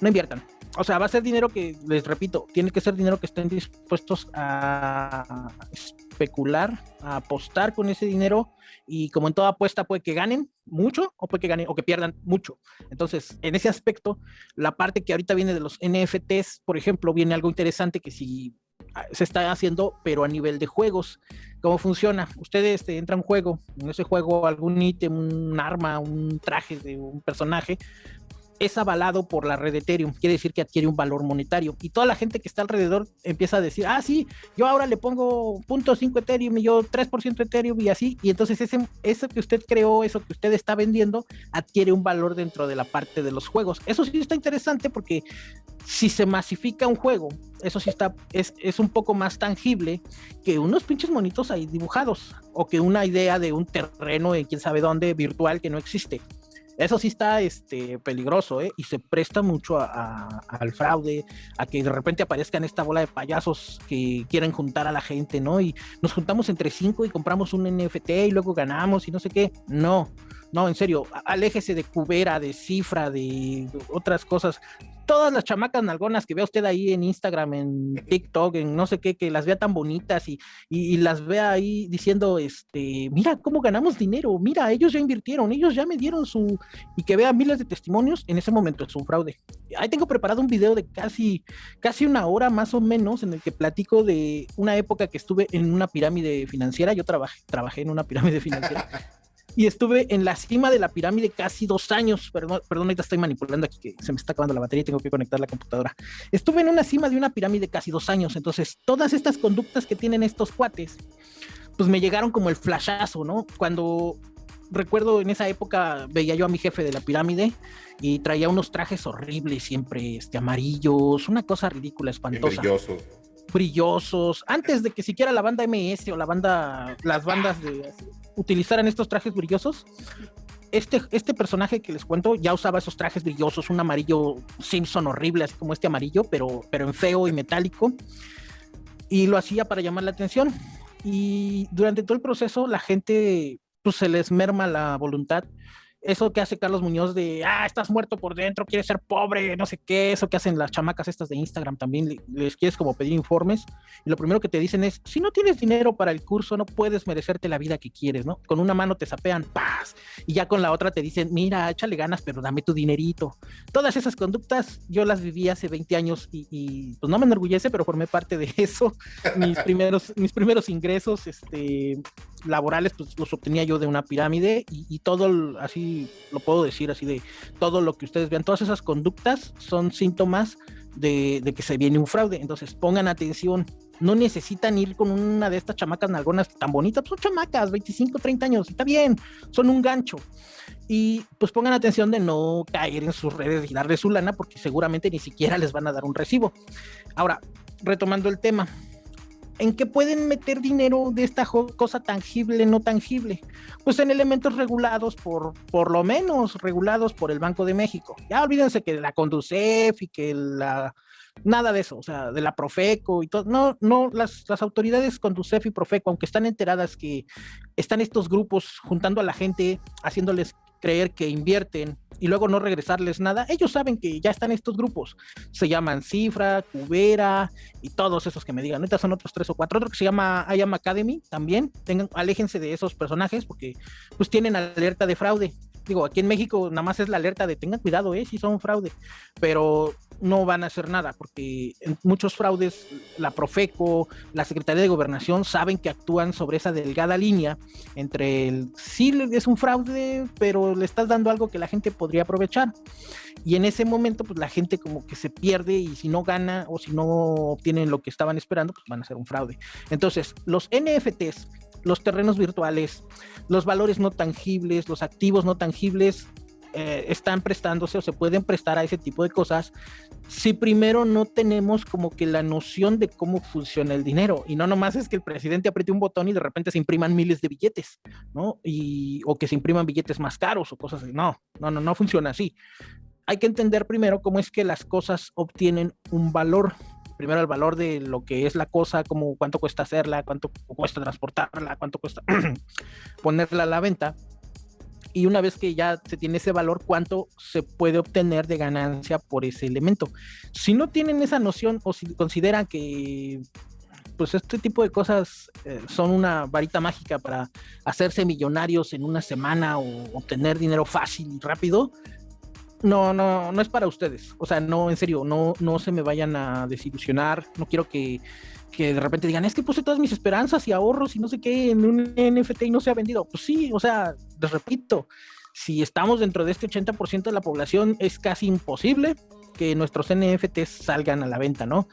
No inviertan o sea, va a ser dinero que, les repito, tiene que ser dinero que estén dispuestos a especular, a apostar con ese dinero y como en toda apuesta puede que ganen mucho o puede que ganen o que pierdan mucho. Entonces, en ese aspecto, la parte que ahorita viene de los NFTs, por ejemplo, viene algo interesante que si se está haciendo, pero a nivel de juegos. ¿Cómo funciona? Ustedes este, entran a un juego, en ese juego algún ítem, un arma, un traje de un personaje, es avalado por la red Ethereum, quiere decir que adquiere un valor monetario. Y toda la gente que está alrededor empieza a decir, ah, sí, yo ahora le pongo 0.5 Ethereum y yo 3% Ethereum y así. Y entonces ese, eso que usted creó, eso que usted está vendiendo, adquiere un valor dentro de la parte de los juegos. Eso sí está interesante porque si se masifica un juego, eso sí está, es, es un poco más tangible que unos pinches monitos ahí dibujados o que una idea de un terreno en quién sabe dónde virtual que no existe. Eso sí está este, peligroso, ¿eh? Y se presta mucho al fraude, a que de repente aparezcan esta bola de payasos que quieren juntar a la gente, ¿no? Y nos juntamos entre cinco y compramos un NFT y luego ganamos y no sé qué. No, no, en serio, aléjese de Cubera, de Cifra, de otras cosas todas las chamacas nalgonas que vea usted ahí en Instagram, en TikTok, en no sé qué, que las vea tan bonitas y, y, las vea ahí diciendo, este, mira cómo ganamos dinero, mira, ellos ya invirtieron, ellos ya me dieron su, y que vea miles de testimonios, en ese momento es un fraude. Ahí tengo preparado un video de casi, casi una hora más o menos en el que platico de una época que estuve en una pirámide financiera, yo trabajé, trabajé en una pirámide financiera. [LAUGHS] y estuve en la cima de la pirámide casi dos años. Perdón, perdón, ahorita estoy manipulando aquí que se me está acabando la batería y tengo que conectar la computadora. Estuve en una cima de una pirámide casi dos años. Entonces, todas estas conductas que tienen estos cuates, pues me llegaron como el flashazo, ¿no? Cuando recuerdo en esa época veía yo a mi jefe de la pirámide y traía unos trajes horribles siempre, este, amarillos, una cosa ridícula, espantosa. Brillosos. Brillosos. Antes de que siquiera la banda MS o la banda, las bandas de utilizaran estos trajes brillosos, este, este personaje que les cuento ya usaba esos trajes brillosos, un amarillo Simpson horrible, así como este amarillo, pero, pero en feo y metálico. Y lo hacía para llamar la atención. Y durante todo el proceso la gente pues se les merma la voluntad eso que hace Carlos Muñoz de, ah, estás muerto por dentro, quieres ser pobre, no sé qué, eso que hacen las chamacas estas de Instagram también, les quieres como pedir informes, y lo primero que te dicen es, si no tienes dinero para el curso, no puedes merecerte la vida que quieres, ¿no? Con una mano te sapean, paz, y ya con la otra te dicen, mira, échale ganas, pero dame tu dinerito. Todas esas conductas yo las viví hace 20 años y, pues no me enorgullece, pero formé parte de [LAUGHS] eso. Mis primeros, mis primeros ingresos, este, laborales, pues los obtenía yo de una pirámide y, y todo así lo puedo decir así de todo lo que ustedes vean, todas esas conductas son síntomas de, que se viene un fraude. Entonces pongan atención, no necesitan ir con una de estas chamacas nalgonas tan bonitas, pues, son chamacas, 25, 30 años, está bien, son un gancho. Y pues pongan atención de no caer en sus redes y darle su lana porque seguramente ni siquiera les van a dar un recibo. Ahora, retomando el tema, ¿En qué pueden meter dinero de esta cosa tangible, no tangible? Pues en elementos regulados por, por lo menos regulados por el Banco de México. Ya olvídense que la Conducef y que la nada de eso, o sea, de la Profeco y todo. No, no, las, las autoridades Conducef y Profeco, aunque están enteradas que están estos grupos juntando a la gente, haciéndoles creer que invierten y luego no regresarles nada, ellos saben que ya están estos grupos. Se llaman Cifra, Cubera y todos esos que me digan. Ahorita son otros tres o cuatro. Otro que se llama I Am Academy también. Tengan, aléjense de esos personajes porque pues tienen alerta de fraude. Digo, aquí en México nada más es la alerta de tengan cuidado, eh, si son fraude. Pero no van a hacer nada, porque muchos fraudes, la Profeco, la Secretaría de Gobernación saben que actúan sobre esa delgada línea entre el sí es un fraude, pero le estás dando algo que la gente podría aprovechar. Y en ese momento, pues la gente como que se pierde y si no gana o si no obtienen lo que estaban esperando, pues van a ser un fraude. Entonces, los NFTs, los terrenos virtuales, los valores no tangibles, los activos no tangibles, eh, están prestándose o se pueden prestar a ese tipo de cosas si primero no tenemos como que la noción de cómo funciona el dinero y no nomás es que el presidente apriete un botón y de repente se impriman miles de billetes, ¿no? Y, o que se impriman billetes más caros o cosas así. No, no, no, no funciona así. Hay que entender primero cómo es que las cosas obtienen un valor primero el valor de lo que es la cosa, como cuánto cuesta hacerla, cuánto cuesta transportarla, cuánto cuesta [CLEARS THROAT] ponerla a la venta y una vez que ya se tiene ese valor, cuánto se puede obtener de ganancia por ese elemento. Si no tienen esa noción o si consideran que pues este tipo de cosas eh, son una varita mágica para hacerse millonarios en una semana o obtener dinero fácil y rápido, no, no, no es para ustedes. O sea, no, en serio, no, no se me vayan a desilusionar. No quiero que que de repente digan, es que puse todas mis esperanzas y ahorros y no sé qué en un NFT y no se ha vendido. Pues sí, o sea, les repito, si estamos dentro de este 80% de la población, es casi imposible que nuestros NFTs salgan a la venta, ¿no?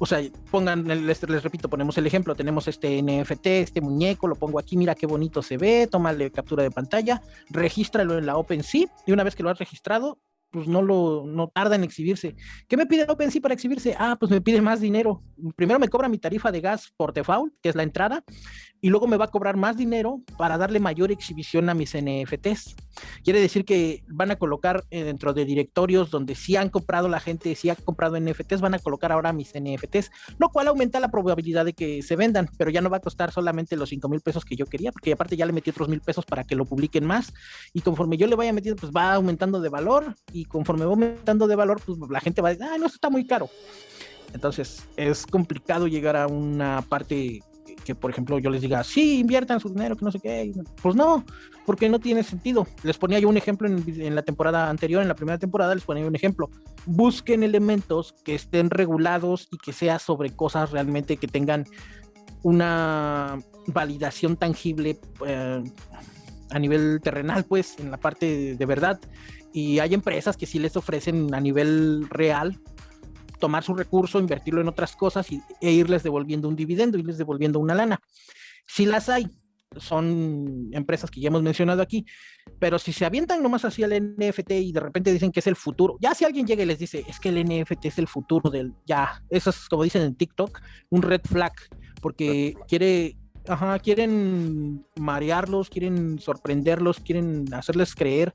O sea, pongan, les, les, repito, ponemos el ejemplo, tenemos este NFT, este muñeco, lo pongo aquí, mira qué bonito se ve, tómale captura de pantalla, regístralo en la OpenSea y una vez que lo has registrado, pues no lo no tarda en exhibirse. ¿Qué me pide OpenSea para exhibirse? Ah, pues me pide más dinero. Primero me cobra mi tarifa de gas por default, que es la entrada, y luego me va a cobrar más dinero para darle mayor exhibición a mis NFTs. Quiere decir que van a colocar eh, dentro de directorios donde sí han comprado la gente, sí ha comprado NFTs, van a colocar ahora mis NFTs, lo cual aumenta la probabilidad de que se vendan, pero ya no va a costar solamente los 5 mil pesos que yo quería, porque aparte ya le metí otros mil pesos para que lo publiquen más, y conforme yo le vaya metiendo, pues va aumentando de valor, y conforme va aumentando de valor, pues la gente va a decir, ah, no, esto está muy caro. Entonces es complicado llegar a una parte que, por ejemplo, yo les diga, sí, inviertan su dinero, que no sé qué. Pues no, porque no tiene sentido. Les ponía yo un ejemplo en, la temporada anterior, en la primera temporada, les ponía un ejemplo. Busquen elementos que estén regulados y que sea sobre cosas realmente que tengan una validación tangible eh, a nivel terrenal, pues, en la parte de verdad. Y hay empresas que sí les ofrecen a nivel real tomar su recurso, invertirlo en otras cosas y, e irles devolviendo un dividendo, irles devolviendo una lana. Si las hay, son empresas que ya hemos mencionado aquí, pero si se avientan nomás así al NFT y de repente dicen que es el futuro, ya si alguien llega y les dice, es que el NFT es el futuro del, ya, eso es como dicen en TikTok, un red flag, porque quiere, ajá, quieren marearlos, quieren sorprenderlos, quieren hacerles creer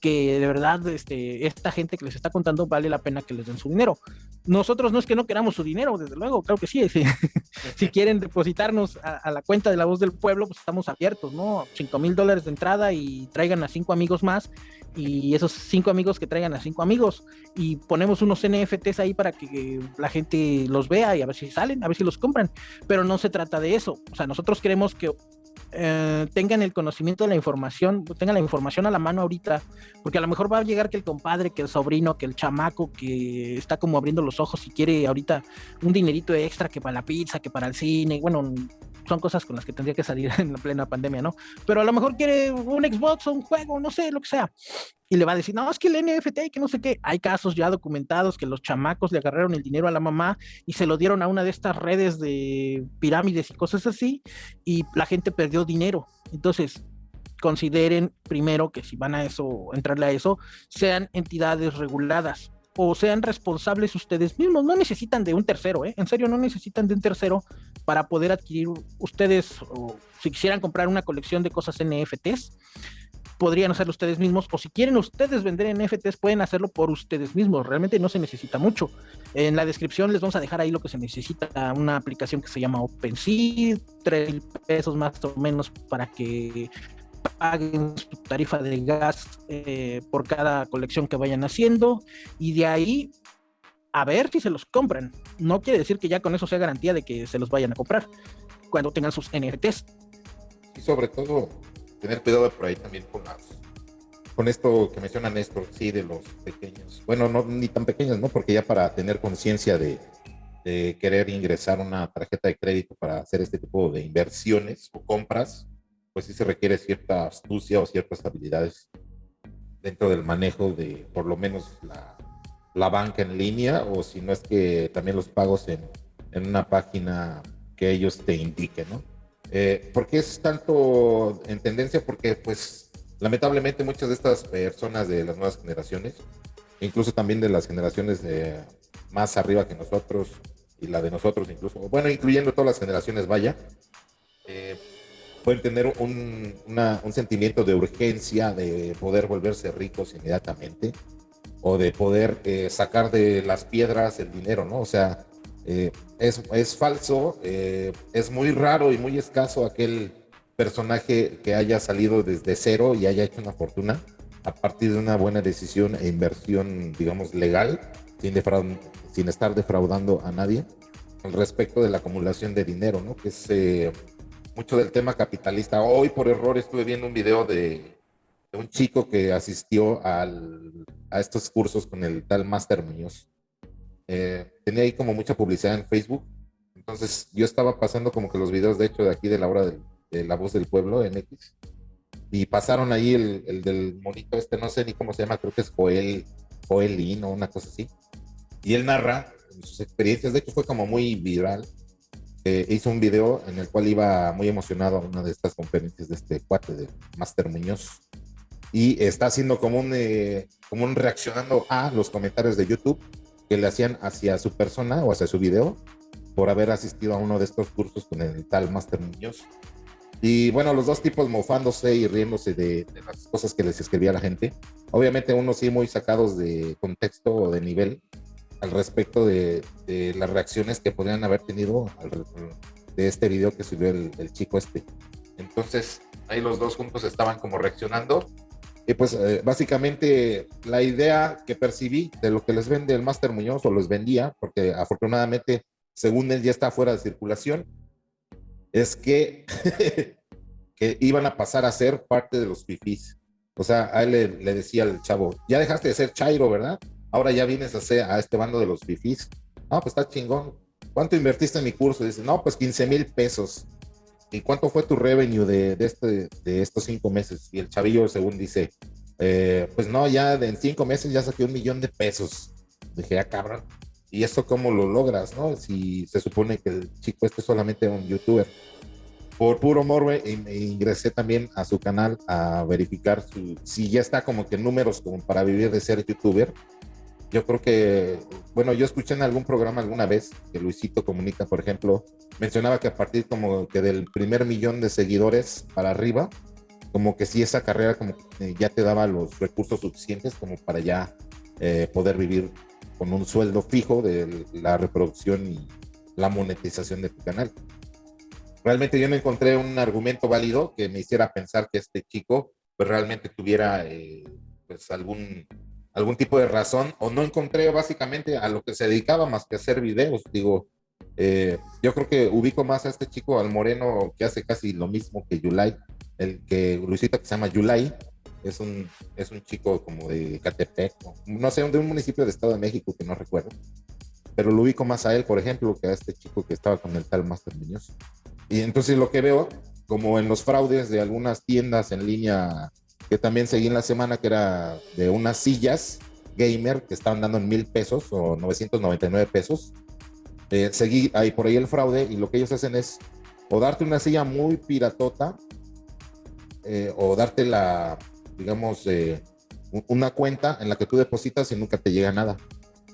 que de verdad este, esta gente que les está contando vale la pena que les den su dinero. Nosotros no es que no queramos su dinero, desde luego, claro que sí. Si, [LAUGHS] quieren depositarnos a, la cuenta de la voz del pueblo, pues estamos abiertos, ¿no? 5 mil dólares de entrada y traigan a cinco amigos más y esos cinco amigos que traigan a cinco amigos y ponemos unos NFTs ahí para que la gente los vea y a ver si salen, a ver si los compran. Pero no se trata de eso. O sea, nosotros queremos que eh, tengan el conocimiento de la información, tengan la información a la mano ahorita, porque a lo mejor va a llegar que el compadre, que el sobrino, que el chamaco que está como abriendo los ojos y quiere ahorita un dinerito extra que para la pizza, que para el cine, bueno, son cosas con las que tendría que salir [LAUGHS] en la plena pandemia, ¿no? Pero a lo mejor quiere un Xbox o un juego, no sé, lo que sea. Y le va a decir, no, es que el NFT, que no sé qué. Hay casos ya documentados que los chamacos le agarraron el dinero a la mamá y se lo dieron a una de estas redes de pirámides y cosas así, y la gente perdió dinero. Entonces, consideren primero que si van a eso, entrarle a eso, sean entidades reguladas o sean responsables ustedes mismos. No necesitan de un tercero, ¿eh? En serio, no necesitan de un tercero para poder adquirir ustedes, o si quisieran comprar una colección de cosas NFTs, podrían hacerlo ustedes mismos, o si quieren ustedes vender NFTs, pueden hacerlo por ustedes mismos. Realmente no se necesita mucho. En la descripción les vamos a dejar ahí lo que se necesita, una aplicación que se llama OpenSea, tres pesos más o menos para que paguen su tarifa de gas eh, por cada colección que vayan haciendo y de ahí a ver si se los compran. No quiere decir que ya con eso sea garantía de que se los vayan a comprar cuando tengan sus NFTs. Y sobre todo, tener cuidado por ahí también con las con esto que menciona Néstor, sí, de los pequeños. Bueno, no ni tan pequeños, ¿no? Porque ya para tener conciencia de, de, querer ingresar una tarjeta de crédito para hacer este tipo de inversiones o compras, pues sí se requiere cierta astucia o ciertas habilidades dentro del manejo de por lo menos la, la banca en línea o si no es que también los pagos en, en una página que ellos te indiquen, ¿no? Eh, ¿Por qué es tanto en tendencia? Porque pues lamentablemente muchas de estas personas de las nuevas generaciones, incluso también de las generaciones de más arriba que nosotros y la de nosotros incluso, bueno, incluyendo todas las generaciones, vaya, eh, pueden tener un, sentimiento de urgencia de poder volverse ricos inmediatamente o de poder eh, sacar de las piedras el dinero, ¿no? O sea, eh, es, es, falso, eh, es muy raro y muy escaso aquel personaje que haya salido desde cero y haya hecho una fortuna a partir de una buena decisión e inversión, digamos, legal, sin, sin estar defraudando a nadie, al respecto de la acumulación de dinero, ¿no? Que es mucho del tema capitalista. Hoy por error estuve viendo un video de de un chico que asistió al, a estos cursos con el tal Master Muñoz. Eh, tenía ahí como mucha publicidad en Facebook. Entonces yo estaba pasando como que los videos, de hecho, de aquí de la hora de, La Voz del Pueblo, en X. Y pasaron ahí el, el, del monito este, no sé ni cómo se llama, creo que es Joel, Joelín o una cosa así. Y él narra sus experiencias, de hecho fue como muy viral. Eh, hizo un video en el cual iba muy emocionado a una de estas conferencias de este cuate de Master Muñoz y está haciendo como un, eh, como un reaccionando a los comentarios de YouTube que le hacían hacia su persona o hacia su video por haber asistido a uno de estos cursos con el tal Master Muñoz. Y bueno, los dos tipos mofándose y riéndose de, las cosas que les escribía la gente. Obviamente unos sí muy sacados de contexto o de nivel al respecto de, las reacciones que podrían haber tenido de este video que subió el, chico este. Entonces ahí los dos juntos estaban como reaccionando y pues eh, básicamente la idea que percibí de lo que les vende el Master Muñoz o les vendía, porque afortunadamente según él ya está fuera de circulación, es que, [LAUGHS] que iban a pasar a ser parte de los fifís. O sea, a él le, decía al chavo, ya dejaste de ser Chairo, ¿verdad? Ahora ya vienes a, a este bando de los fifís. No, pues está chingón. ¿Cuánto invertiste en mi curso? Dice, no, pues 15 mil pesos. ¿y cuánto fue tu revenue este, de estos cinco meses? Y el chavillo, según dice, eh, pues no, ya en cinco meses ya saqué un millón de pesos. Dije, ah, cabrón. ¿Y esto cómo lo logras, no? Si se supone que el chico este es solamente un youtuber. Por puro morbe, ingresé también a su canal a verificar si ya está como que números como para vivir de ser youtuber yo creo que, bueno, yo escuché en algún programa alguna vez que Luisito Comunica, por ejemplo, mencionaba que a partir como que del primer millón de seguidores para arriba, como que si esa carrera como ya te daba los recursos suficientes como para ya eh, poder vivir con un sueldo fijo de la reproducción y la monetización de tu canal. Realmente yo no encontré un argumento válido que me hiciera pensar que este chico pues realmente tuviera eh, pues algún algún tipo de razón o no encontré básicamente a lo que se dedicaba más que hacer videos. Digo, eh, yo creo que ubico más a este chico, al moreno, que hace casi lo mismo que Yulai, el que Luisita que se llama Yulai, es un, es un chico como de Catepec, no sé, de un municipio de Estado de México que no recuerdo, pero lo ubico más a él, por ejemplo, que a este chico que estaba con el tal Master Muñoz. Y entonces lo que veo, como en los fraudes de algunas tiendas en línea que también seguí en la semana, que era de unas sillas gamer que estaban dando en mil pesos o 999 pesos. Eh, seguí ahí por ahí el fraude y lo que ellos hacen es o darte una silla muy piratota eh, o darte la, digamos, eh, una cuenta en la que tú depositas y nunca te llega nada.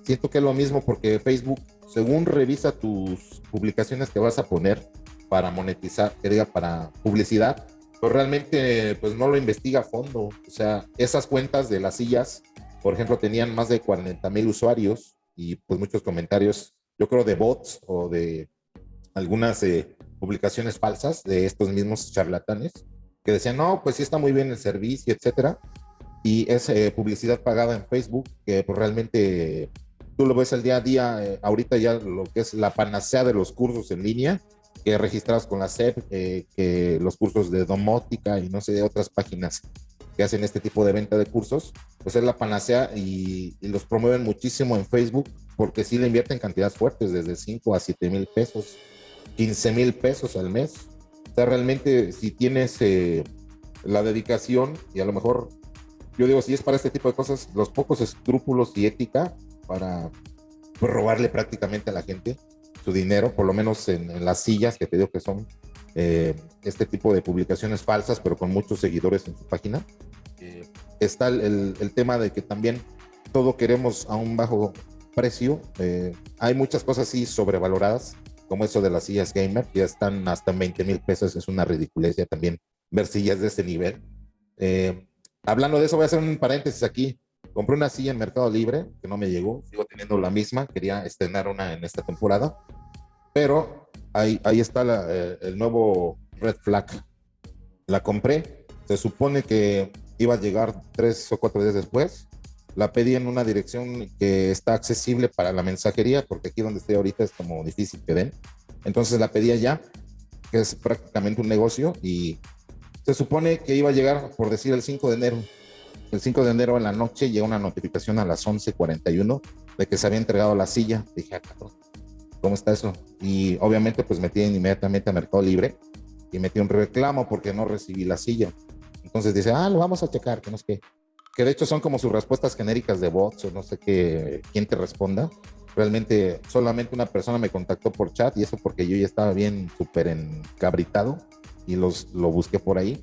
Siento que es lo mismo porque Facebook, según revisa tus publicaciones que vas a poner para monetizar, que diga para publicidad, pues realmente pues no lo investiga a fondo. O sea, esas cuentas de las sillas, por ejemplo, tenían más de 40 mil usuarios y pues muchos comentarios, yo creo de bots o de algunas eh, publicaciones falsas de estos mismos charlatanes que decían, no, pues sí está muy bien el servicio, etcétera. Y es eh, publicidad pagada en Facebook que pues realmente tú lo ves el día a día, eh, ahorita ya lo que es la panacea de los cursos en línea, que registrados con la SEP, eh, que los cursos de domótica y no sé, de otras páginas que hacen este tipo de venta de cursos, pues es la panacea y, los promueven muchísimo en Facebook porque sí le invierten cantidades fuertes, desde 5 a 7 mil pesos, 15 mil pesos al mes. O sea, realmente si tienes eh, la dedicación y a lo mejor, yo digo, si es para este tipo de cosas, los pocos escrúpulos y ética para pues, robarle prácticamente a la gente su dinero, por lo menos en, las sillas que te digo que son eh, este tipo de publicaciones falsas, pero con muchos seguidores en su página. Eh, está el, tema de que también todo queremos a un bajo precio. Eh, hay muchas cosas así sobrevaloradas, como eso de las sillas gamer, que ya están hasta 20 mil pesos, es una ridiculez ya también ver sillas de ese nivel. hablando de eso, voy a hacer un paréntesis aquí. Compré una silla en Mercado Libre que no me llegó, sigo teniendo la misma, quería estrenar una en esta temporada, pero ahí, ahí está eh, el nuevo Red Flag. La compré, se supone que iba a llegar tres o cuatro días después. La pedí en una dirección que está accesible para la mensajería, porque aquí donde estoy ahorita es como difícil que den. Entonces la pedí allá, que es prácticamente un negocio, y se supone que iba a llegar, por decir, el 5 de enero el 5 de enero en la noche llega una notificación a las 11:41 de que se había entregado la silla. Dije, ah, ¿cómo está eso? Y obviamente pues metí inmediatamente a Mercado Libre y metí un reclamo porque no recibí la silla. Entonces dice, ah, lo vamos a checar, que no sé qué. Que de hecho son como sus respuestas genéricas de bots o no sé qué, quién te responda. Realmente solamente una persona me contactó por chat y eso porque yo ya estaba bien súper encabritado y los, lo busqué por ahí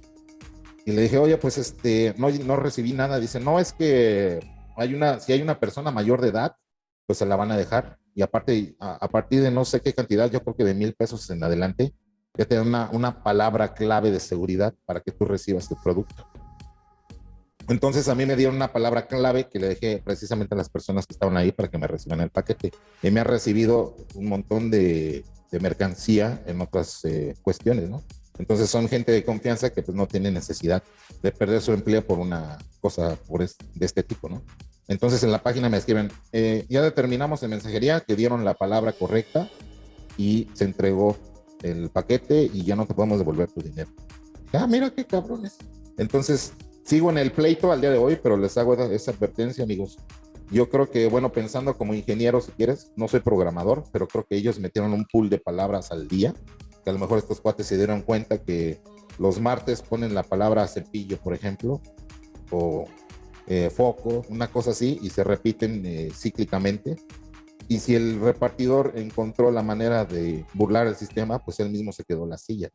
y le dije, oye, pues este, no, no recibí nada. Dice, no, es que hay una, si hay una persona mayor de edad, pues se la van a dejar. Y aparte, a, partir de no sé qué cantidad, yo creo que de mil pesos en adelante, ya te una, una palabra clave de seguridad para que tú recibas tu producto. Entonces a mí me dieron una palabra clave que le dejé precisamente a las personas que estaban ahí para que me reciban el paquete. Y me ha recibido un montón de, mercancía en otras eh, cuestiones, ¿no? Entonces son gente de confianza que pues no tiene necesidad de perder su empleo por una cosa por de este tipo, ¿no? Entonces en la página me escriben, eh, ya determinamos en mensajería que dieron la palabra correcta y se entregó el paquete y ya no te podemos devolver tu dinero. Ah, mira qué cabrones. Entonces sigo en el pleito al día de hoy, pero les hago esa advertencia, amigos. Yo creo que, bueno, pensando como ingeniero, si quieres, no soy programador, pero creo que ellos metieron un pool de palabras al día que a lo mejor estos cuates se dieron cuenta que los martes ponen la palabra cepillo, por ejemplo, o eh, foco, una cosa así, y se repiten eh, cíclicamente. Y si el repartidor encontró la manera de burlar el sistema, pues él mismo se quedó la silla.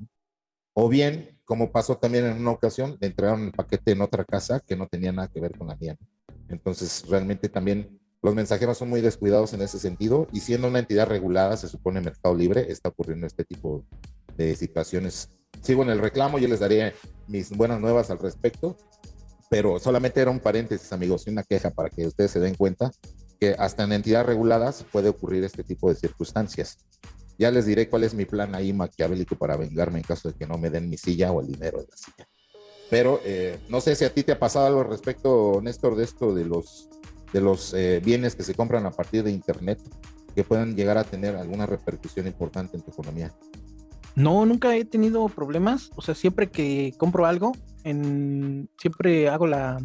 O bien, como pasó también en una ocasión, le entregaron el paquete en otra casa que no tenía nada que ver con la mía. Entonces, realmente también los mensajeros son muy descuidados en ese sentido y siendo una entidad regulada, se supone Mercado Libre, está ocurriendo este tipo de situaciones. Sigo en el reclamo, yo les daré mis buenas nuevas al respecto, pero solamente era un paréntesis, amigos, y una queja para que ustedes se den cuenta que hasta en entidades reguladas puede ocurrir este tipo de circunstancias. Ya les diré cuál es mi plan ahí maquiavélico para vengarme en caso de que no me den mi silla o el dinero de la silla. Pero eh, no sé si a ti te ha pasado algo al respecto, Néstor, de esto de los de los eh, bienes que se compran a partir de Internet que puedan llegar a tener alguna repercusión importante en tu economía? No, nunca he tenido problemas. O sea, siempre que compro algo, en, siempre hago la...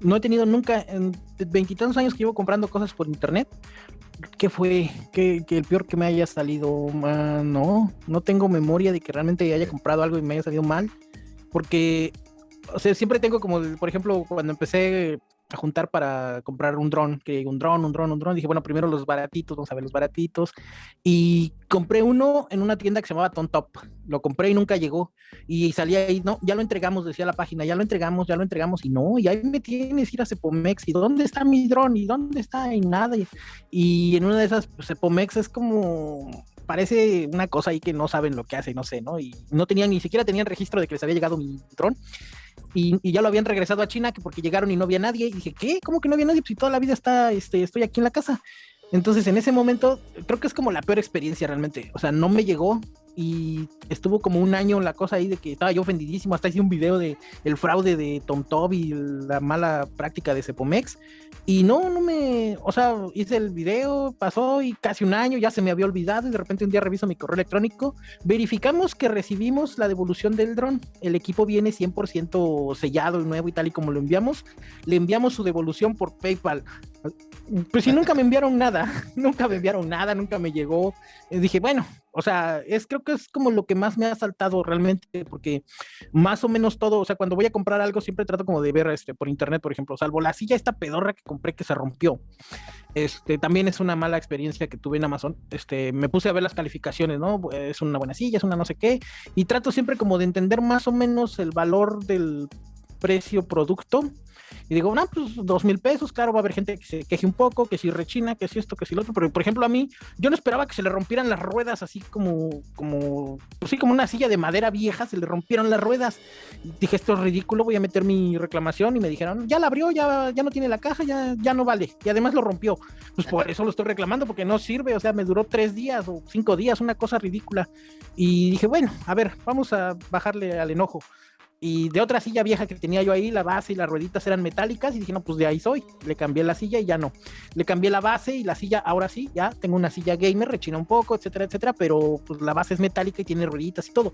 No he tenido nunca, en veintitantos años que llevo comprando cosas por internet, ¿qué fue? ¿Qué, el peor que me haya salido? no, no tengo memoria de que realmente haya comprado algo y me haya salido mal. Porque, o sea, siempre tengo como, por ejemplo, cuando empecé a juntar para comprar un dron, que un dron, un dron, un dron. Dije, bueno, primero los baratitos, vamos a ver los baratitos. Y compré uno en una tienda que se llamaba Top Lo compré y nunca llegó. Y salía ahí, no, ya lo entregamos, decía la página, ya lo entregamos, ya lo entregamos. Y no, y ahí me tienes ir a Cepomex. ¿Y dónde está mi dron? ¿Y dónde está? Y nada. Y, en una de esas, pues, Cepomex es como parece una cosa ahí que no saben lo que hace, no sé, ¿no? Y no tenían, ni siquiera tenían registro de que les había llegado mi dron y, ya lo habían regresado a China que porque llegaron y no había nadie. Y dije, ¿qué? ¿Cómo que no había nadie? Si toda la vida está, este, estoy aquí en la casa. Entonces, en ese momento, creo que es como la peor experiencia realmente. O sea, no me llegó y estuvo como un año la cosa ahí de que estaba yo ofendidísimo. Hasta hice un video de el fraude de TomTom y la mala práctica de Cepomex. Y no, no me, o sea, hice el video, pasó y casi un año, ya se me había olvidado y de repente un día reviso mi correo electrónico, verificamos que recibimos la devolución del dron, el equipo viene 100% sellado y nuevo y tal y como lo enviamos, le enviamos su devolución por PayPal. Pues si nunca me enviaron nada, [LAUGHS] nunca me enviaron nada, nunca me llegó. Y dije, bueno, o sea, es creo que es como lo que más me ha saltado realmente, porque más o menos todo, o sea, cuando voy a comprar algo siempre trato como de ver este por internet, por ejemplo, salvo la silla esta pedorra que compré que se rompió. Este también es una mala experiencia que tuve en Amazon. Este, me puse a ver las calificaciones, ¿no? Es una buena silla, es una no sé qué, y trato siempre como de entender más o menos el valor del precio producto y digo, no, pues dos mil pesos, claro, va a haber gente que se queje un poco, que si rechina, que si esto, que si lo otro, pero por ejemplo a mí, yo no esperaba que se le rompieran las ruedas así como, como, pues sí, como una silla de madera vieja, se le rompieron las ruedas. Dije, esto es ridículo, voy a meter mi reclamación y me dijeron, ya la abrió, ya, ya no tiene la caja, ya, ya no vale, y además lo rompió. Pues por eso lo estoy reclamando, porque no sirve, o sea, me duró tres días o cinco días, una cosa ridícula. Y dije, bueno, a ver, vamos a bajarle al enojo. Y de otra silla vieja que tenía yo ahí, la base y las rueditas eran metálicas y dije, no, pues de ahí soy. Le cambié la silla y ya no. Le cambié la base y la silla, ahora sí, ya tengo una silla gamer, rechina un poco, etcétera, etcétera, pero pues la base es metálica y tiene rueditas y todo.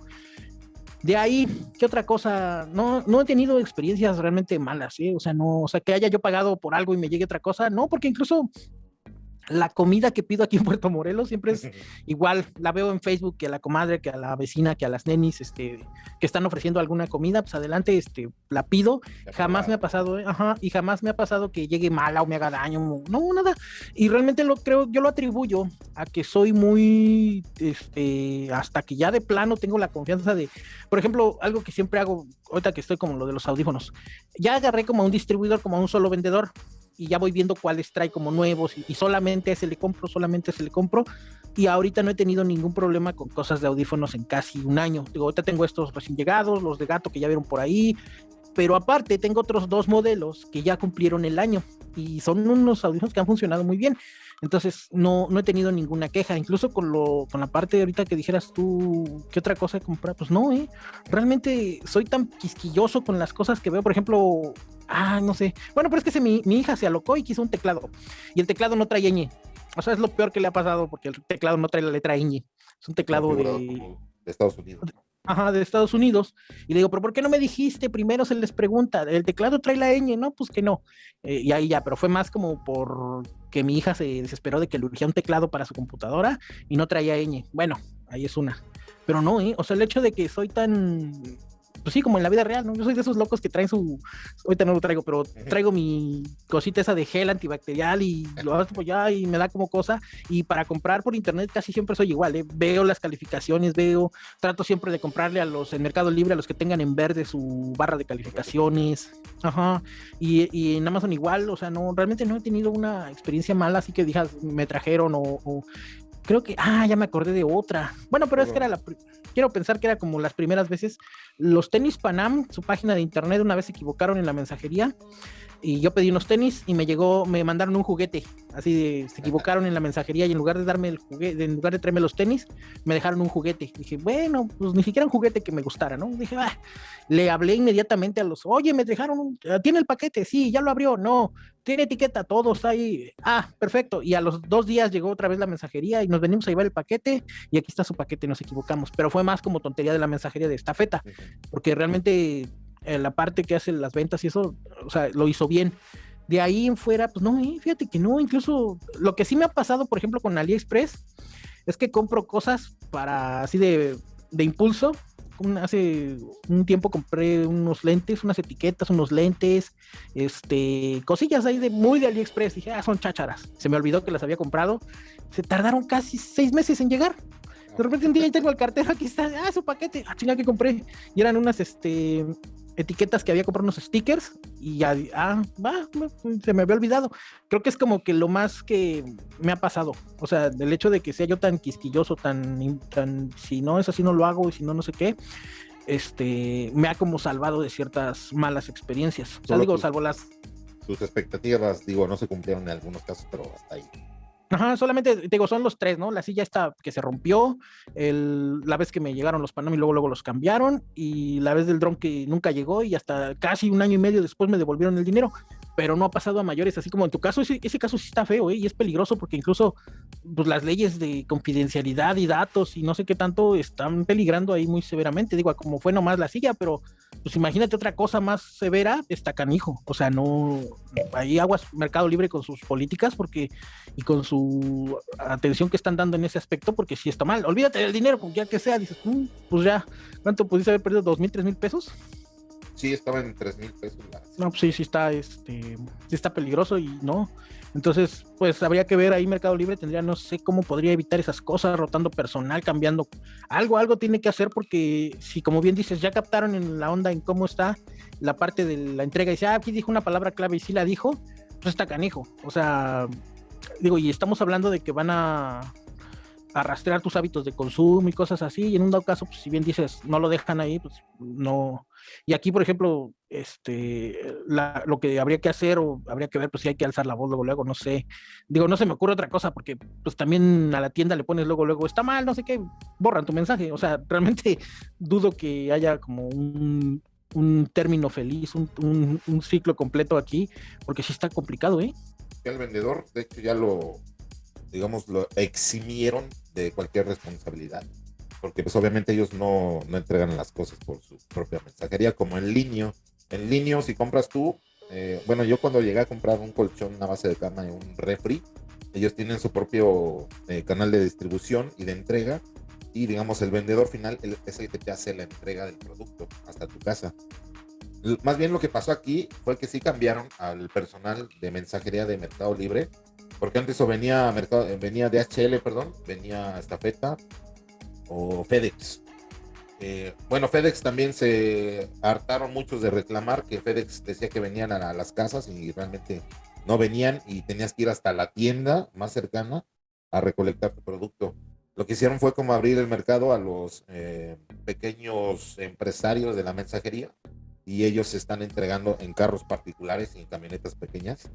De ahí, ¿qué otra cosa? No, no he tenido experiencias realmente malas, ¿sí? O sea, no, o sea, que haya yo pagado por algo y me llegue otra cosa, no, porque incluso la comida que pido aquí en Puerto Morelos siempre es [LAUGHS] igual, la veo en Facebook que a la comadre, que a la vecina, que a las nenis, este, que están ofreciendo alguna comida, pues adelante, este, la pido, jamás me ha pasado, ¿eh? ajá, y jamás me ha pasado que llegue mala o me haga daño, no, nada, y realmente lo creo, yo lo atribuyo a que soy muy, este, hasta que ya de plano tengo la confianza de, por ejemplo, algo que siempre hago, ahorita que estoy como lo de los audífonos, ya agarré como a un distribuidor, como a un solo vendedor, y ya voy viendo cuáles trae como nuevos y, solamente ese le compro, solamente ese le compro. Y ahorita no he tenido ningún problema con cosas de audífonos en casi un año. Digo, ahorita tengo estos recién llegados, los de gato que ya vieron por ahí, pero aparte tengo otros dos modelos que ya cumplieron el año y son unos audífonos que han funcionado muy bien. Entonces, no, no he tenido ninguna queja. Incluso con, lo, con la parte de ahorita que dijeras tú, ¿qué otra cosa he comprado? Pues no, ¿eh? Realmente soy tan quisquilloso con las cosas que veo. Por ejemplo, ah, no sé. Bueno, pero es que mi, mi hija se alocó y quiso un teclado. Y el teclado no trae ñ. O sea, es lo peor que le ha pasado porque el teclado no trae la letra ñ. Es un teclado de, de Estados Unidos. Ajá, de Estados Unidos. Y le digo, pero ¿por qué no me dijiste? Primero se les pregunta, ¿el teclado trae la ñ? No, pues que no. Eh, y ahí ya, pero fue más como por que mi hija se desesperó de que le urgía un teclado para su computadora y no traía ñ. Bueno, ahí es una. Pero no, ¿eh? O sea, el hecho de que soy tan pues sí, como en la vida real, ¿no? Yo soy de esos locos que traen su, ahorita no lo traigo, pero traigo mi cosita esa de gel antibacterial y lo hago ya y me da como cosa. Y para comprar por internet casi siempre soy igual, ¿eh? Veo las calificaciones, veo, trato siempre de comprarle a los en Mercado Libre, a los que tengan en verde su barra de calificaciones. Ajá. Y, y en Amazon igual, o sea, no, realmente no he tenido una experiencia mala, así que dijas, me trajeron o creo que, ah, ya me acordé de otra. Bueno, pero es que era la, quiero pensar que era como las primeras veces. Los tenis Panam, su página de internet, una vez se equivocaron en la mensajería y yo pedí unos tenis y me llegó, me mandaron un juguete, así de, se equivocaron en la mensajería y en lugar de darme el juguete, en lugar de traerme los tenis, me dejaron un juguete. Dije, bueno, pues ni siquiera un juguete que me gustara, ¿no? Dije, ah, le hablé inmediatamente a los, oye, me dejaron, tiene el paquete, sí, ya lo abrió, no, tiene etiqueta, todos ahí, ah, perfecto. Y a los dos días llegó otra vez la mensajería y nos venimos a llevar el paquete y aquí está su paquete, nos equivocamos, pero fue más como tontería de la mensajería de esta feta, porque realmente la parte que hace las ventas y eso, o sea, lo hizo bien. De ahí en fuera, pues no, eh, fíjate que no, incluso lo que sí me ha pasado, por ejemplo, con AliExpress, es que compro cosas para así de, de impulso. hace un tiempo compré unos lentes, unas etiquetas, unos lentes, este, cosillas ahí de muy de AliExpress. Dije, ah, son chácharas. Se me olvidó que las había comprado. Se tardaron casi seis meses en llegar. De repente un día tengo el cartero, aquí está, ah, su paquete, ah, chinga que compré. Y eran unas, este, etiquetas que había comprado unos stickers y ya, ah, va, se me había olvidado. Creo que es como que lo más que me ha pasado. O sea, del hecho de que sea yo tan quisquilloso, tan, tan, si no es así no lo hago y si no, no sé qué, este, me ha como salvado de ciertas malas experiencias. O sea, digo, salvo las... Sus expectativas, digo, no se cumplieron en algunos casos, pero hasta ahí. Ajá, solamente, digo, son los tres, ¿no? La silla está que se rompió, el, la vez que me llegaron los Panam y luego, luego los cambiaron, y la vez del dron que nunca llegó y hasta casi un año y medio después me devolvieron el dinero. Pero no ha pasado a mayores, así como en tu caso, ese, ese caso sí está feo, ¿eh? y es peligroso porque incluso pues, las leyes de confidencialidad y datos y no sé qué tanto están peligrando ahí muy severamente, digo, como fue nomás la silla, pero pues imagínate otra cosa más severa, está canijo, o sea, no, ahí aguas Mercado Libre con sus políticas porque y con su atención que están dando en ese aspecto, porque si está mal, olvídate del dinero, ya que sea, dices, mm, pues ya, ¿cuánto pudiste haber perdido? ¿Dos mil, tres mil pesos? Sí, estaba en tres mil pesos. No, pues sí, sí está, este, sí está peligroso y no. Entonces, pues habría que ver ahí Mercado Libre, tendría, no sé cómo podría evitar esas cosas, rotando personal, cambiando. Algo, algo tiene que hacer porque si, como bien dices, ya captaron en la onda en cómo está la parte de la entrega y dice, ah, aquí dijo una palabra clave y sí la dijo, pues está canijo. O sea, digo, y estamos hablando de que van a arrastrar tus hábitos de consumo y cosas así, y en un dado caso, pues si bien dices, no lo dejan ahí, pues no. Y aquí, por ejemplo, este, lo que habría que hacer o habría que ver, pues si hay que alzar la voz luego, luego, no sé. Digo, no se me ocurre otra cosa, porque pues también a la tienda le pones luego, luego, está mal, no sé qué, borran tu mensaje. O sea, realmente [LAUGHS] dudo que haya como un, un término feliz, un, un, un ciclo completo aquí, porque sí está complicado, ¿eh? El vendedor, de hecho, ya lo, digamos, lo eximieron de cualquier responsabilidad, porque pues obviamente ellos no, no entregan las cosas por su propia mensajería, como en línea. En línea, si compras tú, eh, bueno, yo cuando llegué a comprar un colchón, una base de cama y un refri, ellos tienen su propio eh, canal de distribución y de entrega, y digamos, el vendedor final es el que te hace la entrega del producto hasta tu casa. Más bien lo que pasó aquí fue que sí cambiaron al personal de mensajería de Mercado Libre porque antes o venía, mercado, venía DHL, perdón, venía Estafeta o FedEx. Eh, bueno, FedEx también se hartaron muchos de reclamar que FedEx decía que venían a, las casas y realmente no venían y tenías que ir hasta la tienda más cercana a recolectar tu producto. Lo que hicieron fue como abrir el mercado a los eh, pequeños empresarios de la mensajería y ellos se están entregando en carros particulares y en camionetas pequeñas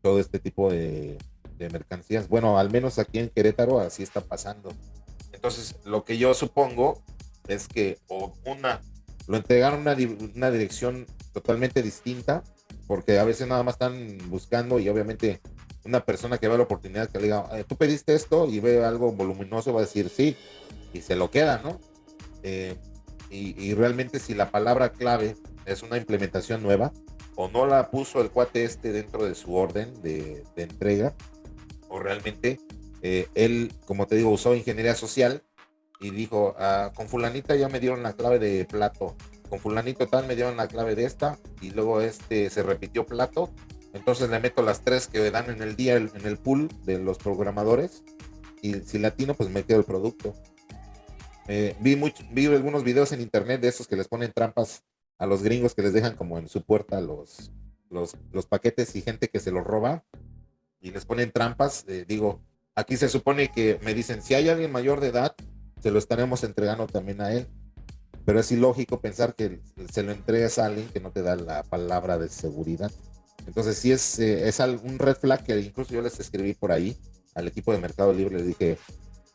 todo este tipo de, de mercancías. Bueno, al menos aquí en Querétaro así está pasando. Entonces, lo que yo supongo es que o una lo entregaron una, una dirección totalmente distinta, porque a veces nada más están buscando y obviamente una persona que ve la oportunidad que le diga, eh, tú pediste esto y ve algo voluminoso, va a decir sí, y se lo queda, ¿no? Eh, y, realmente si la palabra clave es una implementación nueva o no la puso el cuate este dentro de su orden de, de entrega, o realmente eh, él, como te digo, usó ingeniería social y dijo, ah, con fulanita ya me dieron la clave de plato, con fulanito tal me dieron la clave de esta y luego este se repitió plato, entonces le meto las tres que dan en el día en el pool de los programadores y si latino pues me quedo el producto. Eh, vi, mucho, vi algunos videos en internet de esos que les ponen trampas a los gringos que les dejan como en su puerta los, los, los paquetes y gente que se los roba y les ponen trampas, eh, digo, aquí se supone que me dicen, si hay alguien mayor de edad, se lo estaremos entregando también a él. Pero es ilógico pensar que se lo entregas a alguien que no te da la palabra de seguridad. Entonces, sí es, eh, es un red flag que incluso yo les escribí por ahí al equipo de Mercado Libre, les dije,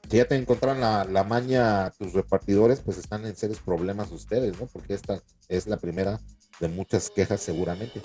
si ya te encontraron la, la maña tus repartidores, pues están en serios problemas ustedes, ¿no? Porque esta es la primera de muchas quejas seguramente.